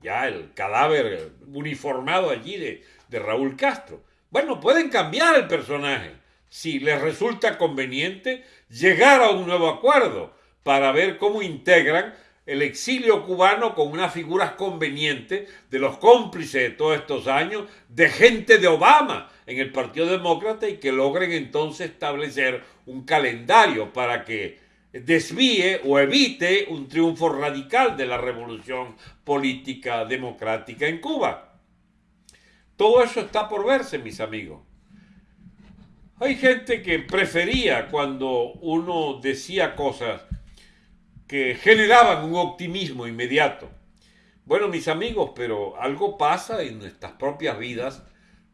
ya el cadáver uniformado allí de, de Raúl Castro. Bueno, pueden cambiar el personaje si les resulta conveniente llegar a un nuevo acuerdo para ver cómo integran el exilio cubano con unas figuras convenientes de los cómplices de todos estos años, de gente de Obama en el Partido Demócrata y que logren entonces establecer un calendario para que desvíe o evite un triunfo radical de la revolución política democrática en Cuba. Todo eso está por verse, mis amigos. Hay gente que prefería cuando uno decía cosas que generaban un optimismo inmediato. Bueno, mis amigos, pero algo pasa en nuestras propias vidas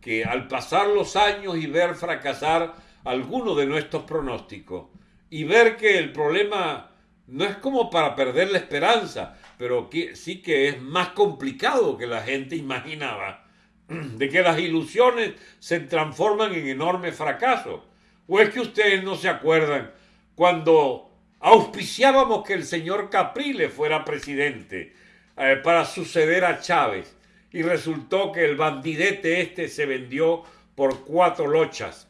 que al pasar los años y ver fracasar alguno de nuestros pronósticos y ver que el problema no es como para perder la esperanza, pero que sí que es más complicado que la gente imaginaba, de que las ilusiones se transforman en enormes fracasos. ¿O es que ustedes no se acuerdan cuando auspiciábamos que el señor Capriles fuera presidente eh, para suceder a Chávez y resultó que el bandidete este se vendió por cuatro lochas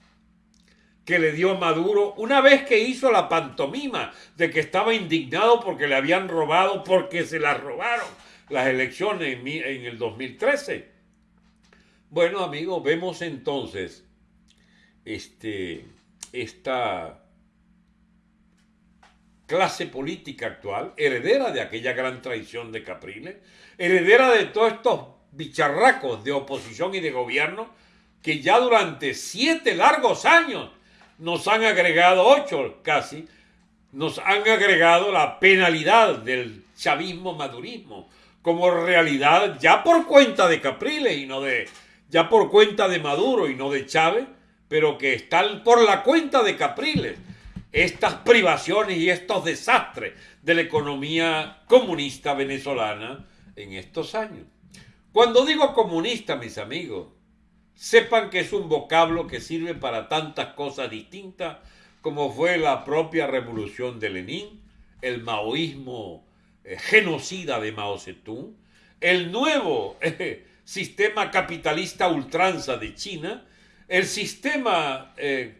que le dio Maduro una vez que hizo la pantomima de que estaba indignado porque le habían robado, porque se las robaron las elecciones en, en el 2013. Bueno, amigos, vemos entonces este, esta clase política actual, heredera de aquella gran traición de Capriles, heredera de todos estos bicharracos de oposición y de gobierno que ya durante siete largos años nos han agregado, ocho casi, nos han agregado la penalidad del chavismo madurismo como realidad ya por cuenta de Capriles y no de, ya por cuenta de Maduro y no de Chávez, pero que están por la cuenta de Capriles estas privaciones y estos desastres de la economía comunista venezolana en estos años. Cuando digo comunista, mis amigos, sepan que es un vocablo que sirve para tantas cosas distintas como fue la propia revolución de Lenin, el maoísmo eh, genocida de Mao Zedong, el nuevo eh, sistema capitalista ultranza de China, el sistema eh,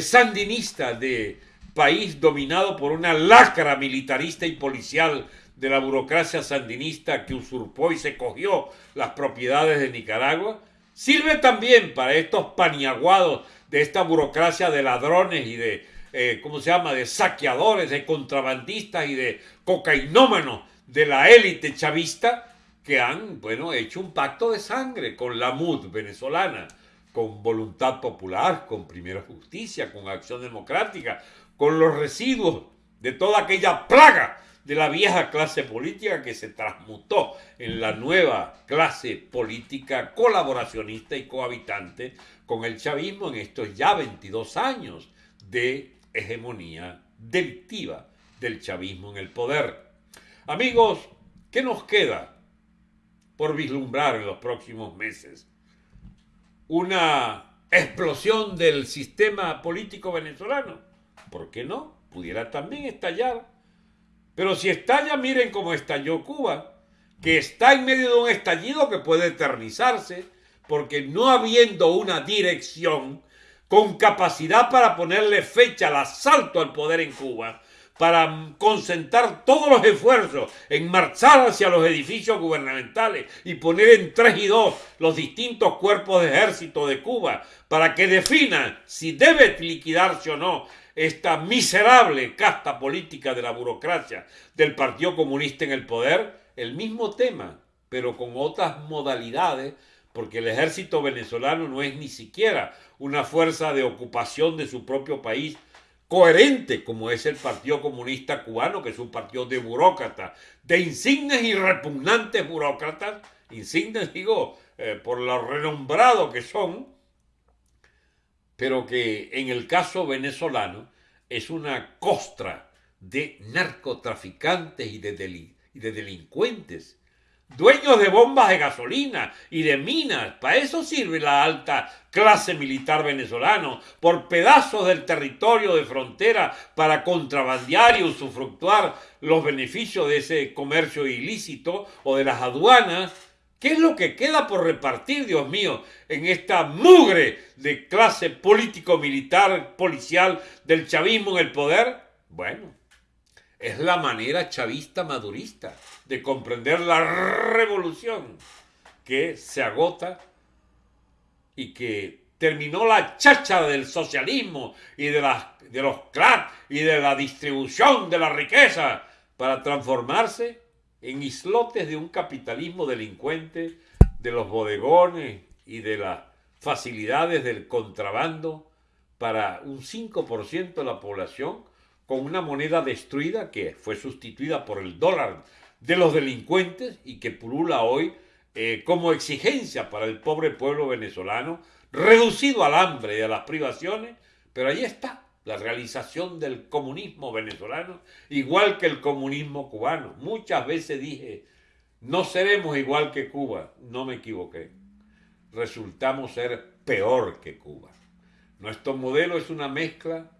sandinista de país dominado por una lacra militarista y policial de la burocracia sandinista que usurpó y se cogió las propiedades de Nicaragua, sirve también para estos paniaguados de esta burocracia de ladrones y de, eh, ¿cómo se llama?, de saqueadores, de contrabandistas y de cocainómanos de la élite chavista que han, bueno, hecho un pacto de sangre con la MUD venezolana, con voluntad popular, con primera justicia, con acción democrática, con los residuos de toda aquella plaga de la vieja clase política que se transmutó en la nueva clase política colaboracionista y cohabitante con el chavismo en estos ya 22 años de hegemonía delictiva del chavismo en el poder. Amigos, ¿qué nos queda por vislumbrar en los próximos meses? Una explosión del sistema político venezolano ¿por qué no? Pudiera también estallar. Pero si estalla, miren cómo estalló Cuba, que está en medio de un estallido que puede eternizarse, porque no habiendo una dirección con capacidad para ponerle fecha al asalto al poder en Cuba, para concentrar todos los esfuerzos en marchar hacia los edificios gubernamentales y poner en tres y dos los distintos cuerpos de ejército de Cuba para que definan si debe liquidarse o no esta miserable casta política de la burocracia del Partido Comunista en el poder, el mismo tema, pero con otras modalidades, porque el ejército venezolano no es ni siquiera una fuerza de ocupación de su propio país coherente como es el Partido Comunista Cubano, que es un partido de burócratas, de insignes y repugnantes burócratas, insignes digo, eh, por lo renombrado que son, pero que en el caso venezolano es una costra de narcotraficantes y de, y de delincuentes, dueños de bombas de gasolina y de minas. Para eso sirve la alta clase militar venezolana, por pedazos del territorio de frontera para contrabandear y usufructuar los beneficios de ese comercio ilícito o de las aduanas ¿Qué es lo que queda por repartir, Dios mío, en esta mugre de clase político-militar, policial del chavismo en el poder? Bueno, es la manera chavista madurista de comprender la revolución que se agota y que terminó la chacha del socialismo y de, de los clans y de la distribución de la riqueza para transformarse en islotes de un capitalismo delincuente, de los bodegones y de las facilidades del contrabando para un 5% de la población con una moneda destruida que fue sustituida por el dólar de los delincuentes y que pulula hoy eh, como exigencia para el pobre pueblo venezolano, reducido al hambre y a las privaciones, pero ahí está la realización del comunismo venezolano, igual que el comunismo cubano. Muchas veces dije, no seremos igual que Cuba, no me equivoqué. Resultamos ser peor que Cuba. Nuestro modelo es una mezcla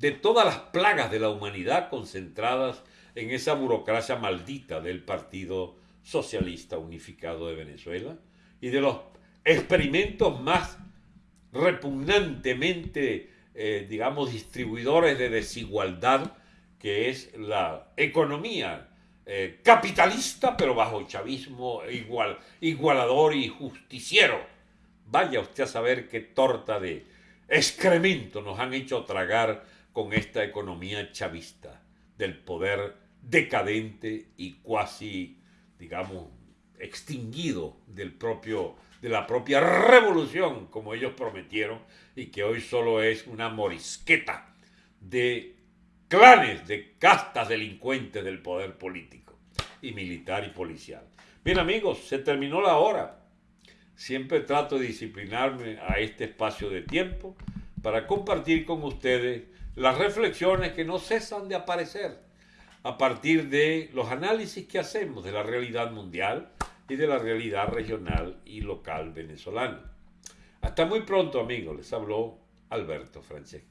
de todas las plagas de la humanidad concentradas en esa burocracia maldita del Partido Socialista Unificado de Venezuela y de los experimentos más repugnantemente, eh, digamos, distribuidores de desigualdad, que es la economía eh, capitalista, pero bajo chavismo igual, igualador y justiciero. Vaya usted a saber qué torta de excremento nos han hecho tragar con esta economía chavista del poder decadente y cuasi, digamos, extinguido del propio, de la propia revolución, como ellos prometieron, y que hoy solo es una morisqueta de clanes, de castas delincuentes del poder político y militar y policial. Bien amigos, se terminó la hora. Siempre trato de disciplinarme a este espacio de tiempo para compartir con ustedes las reflexiones que no cesan de aparecer a partir de los análisis que hacemos de la realidad mundial y de la realidad regional y local venezolana. Hasta muy pronto amigos, les habló Alberto Franceschi.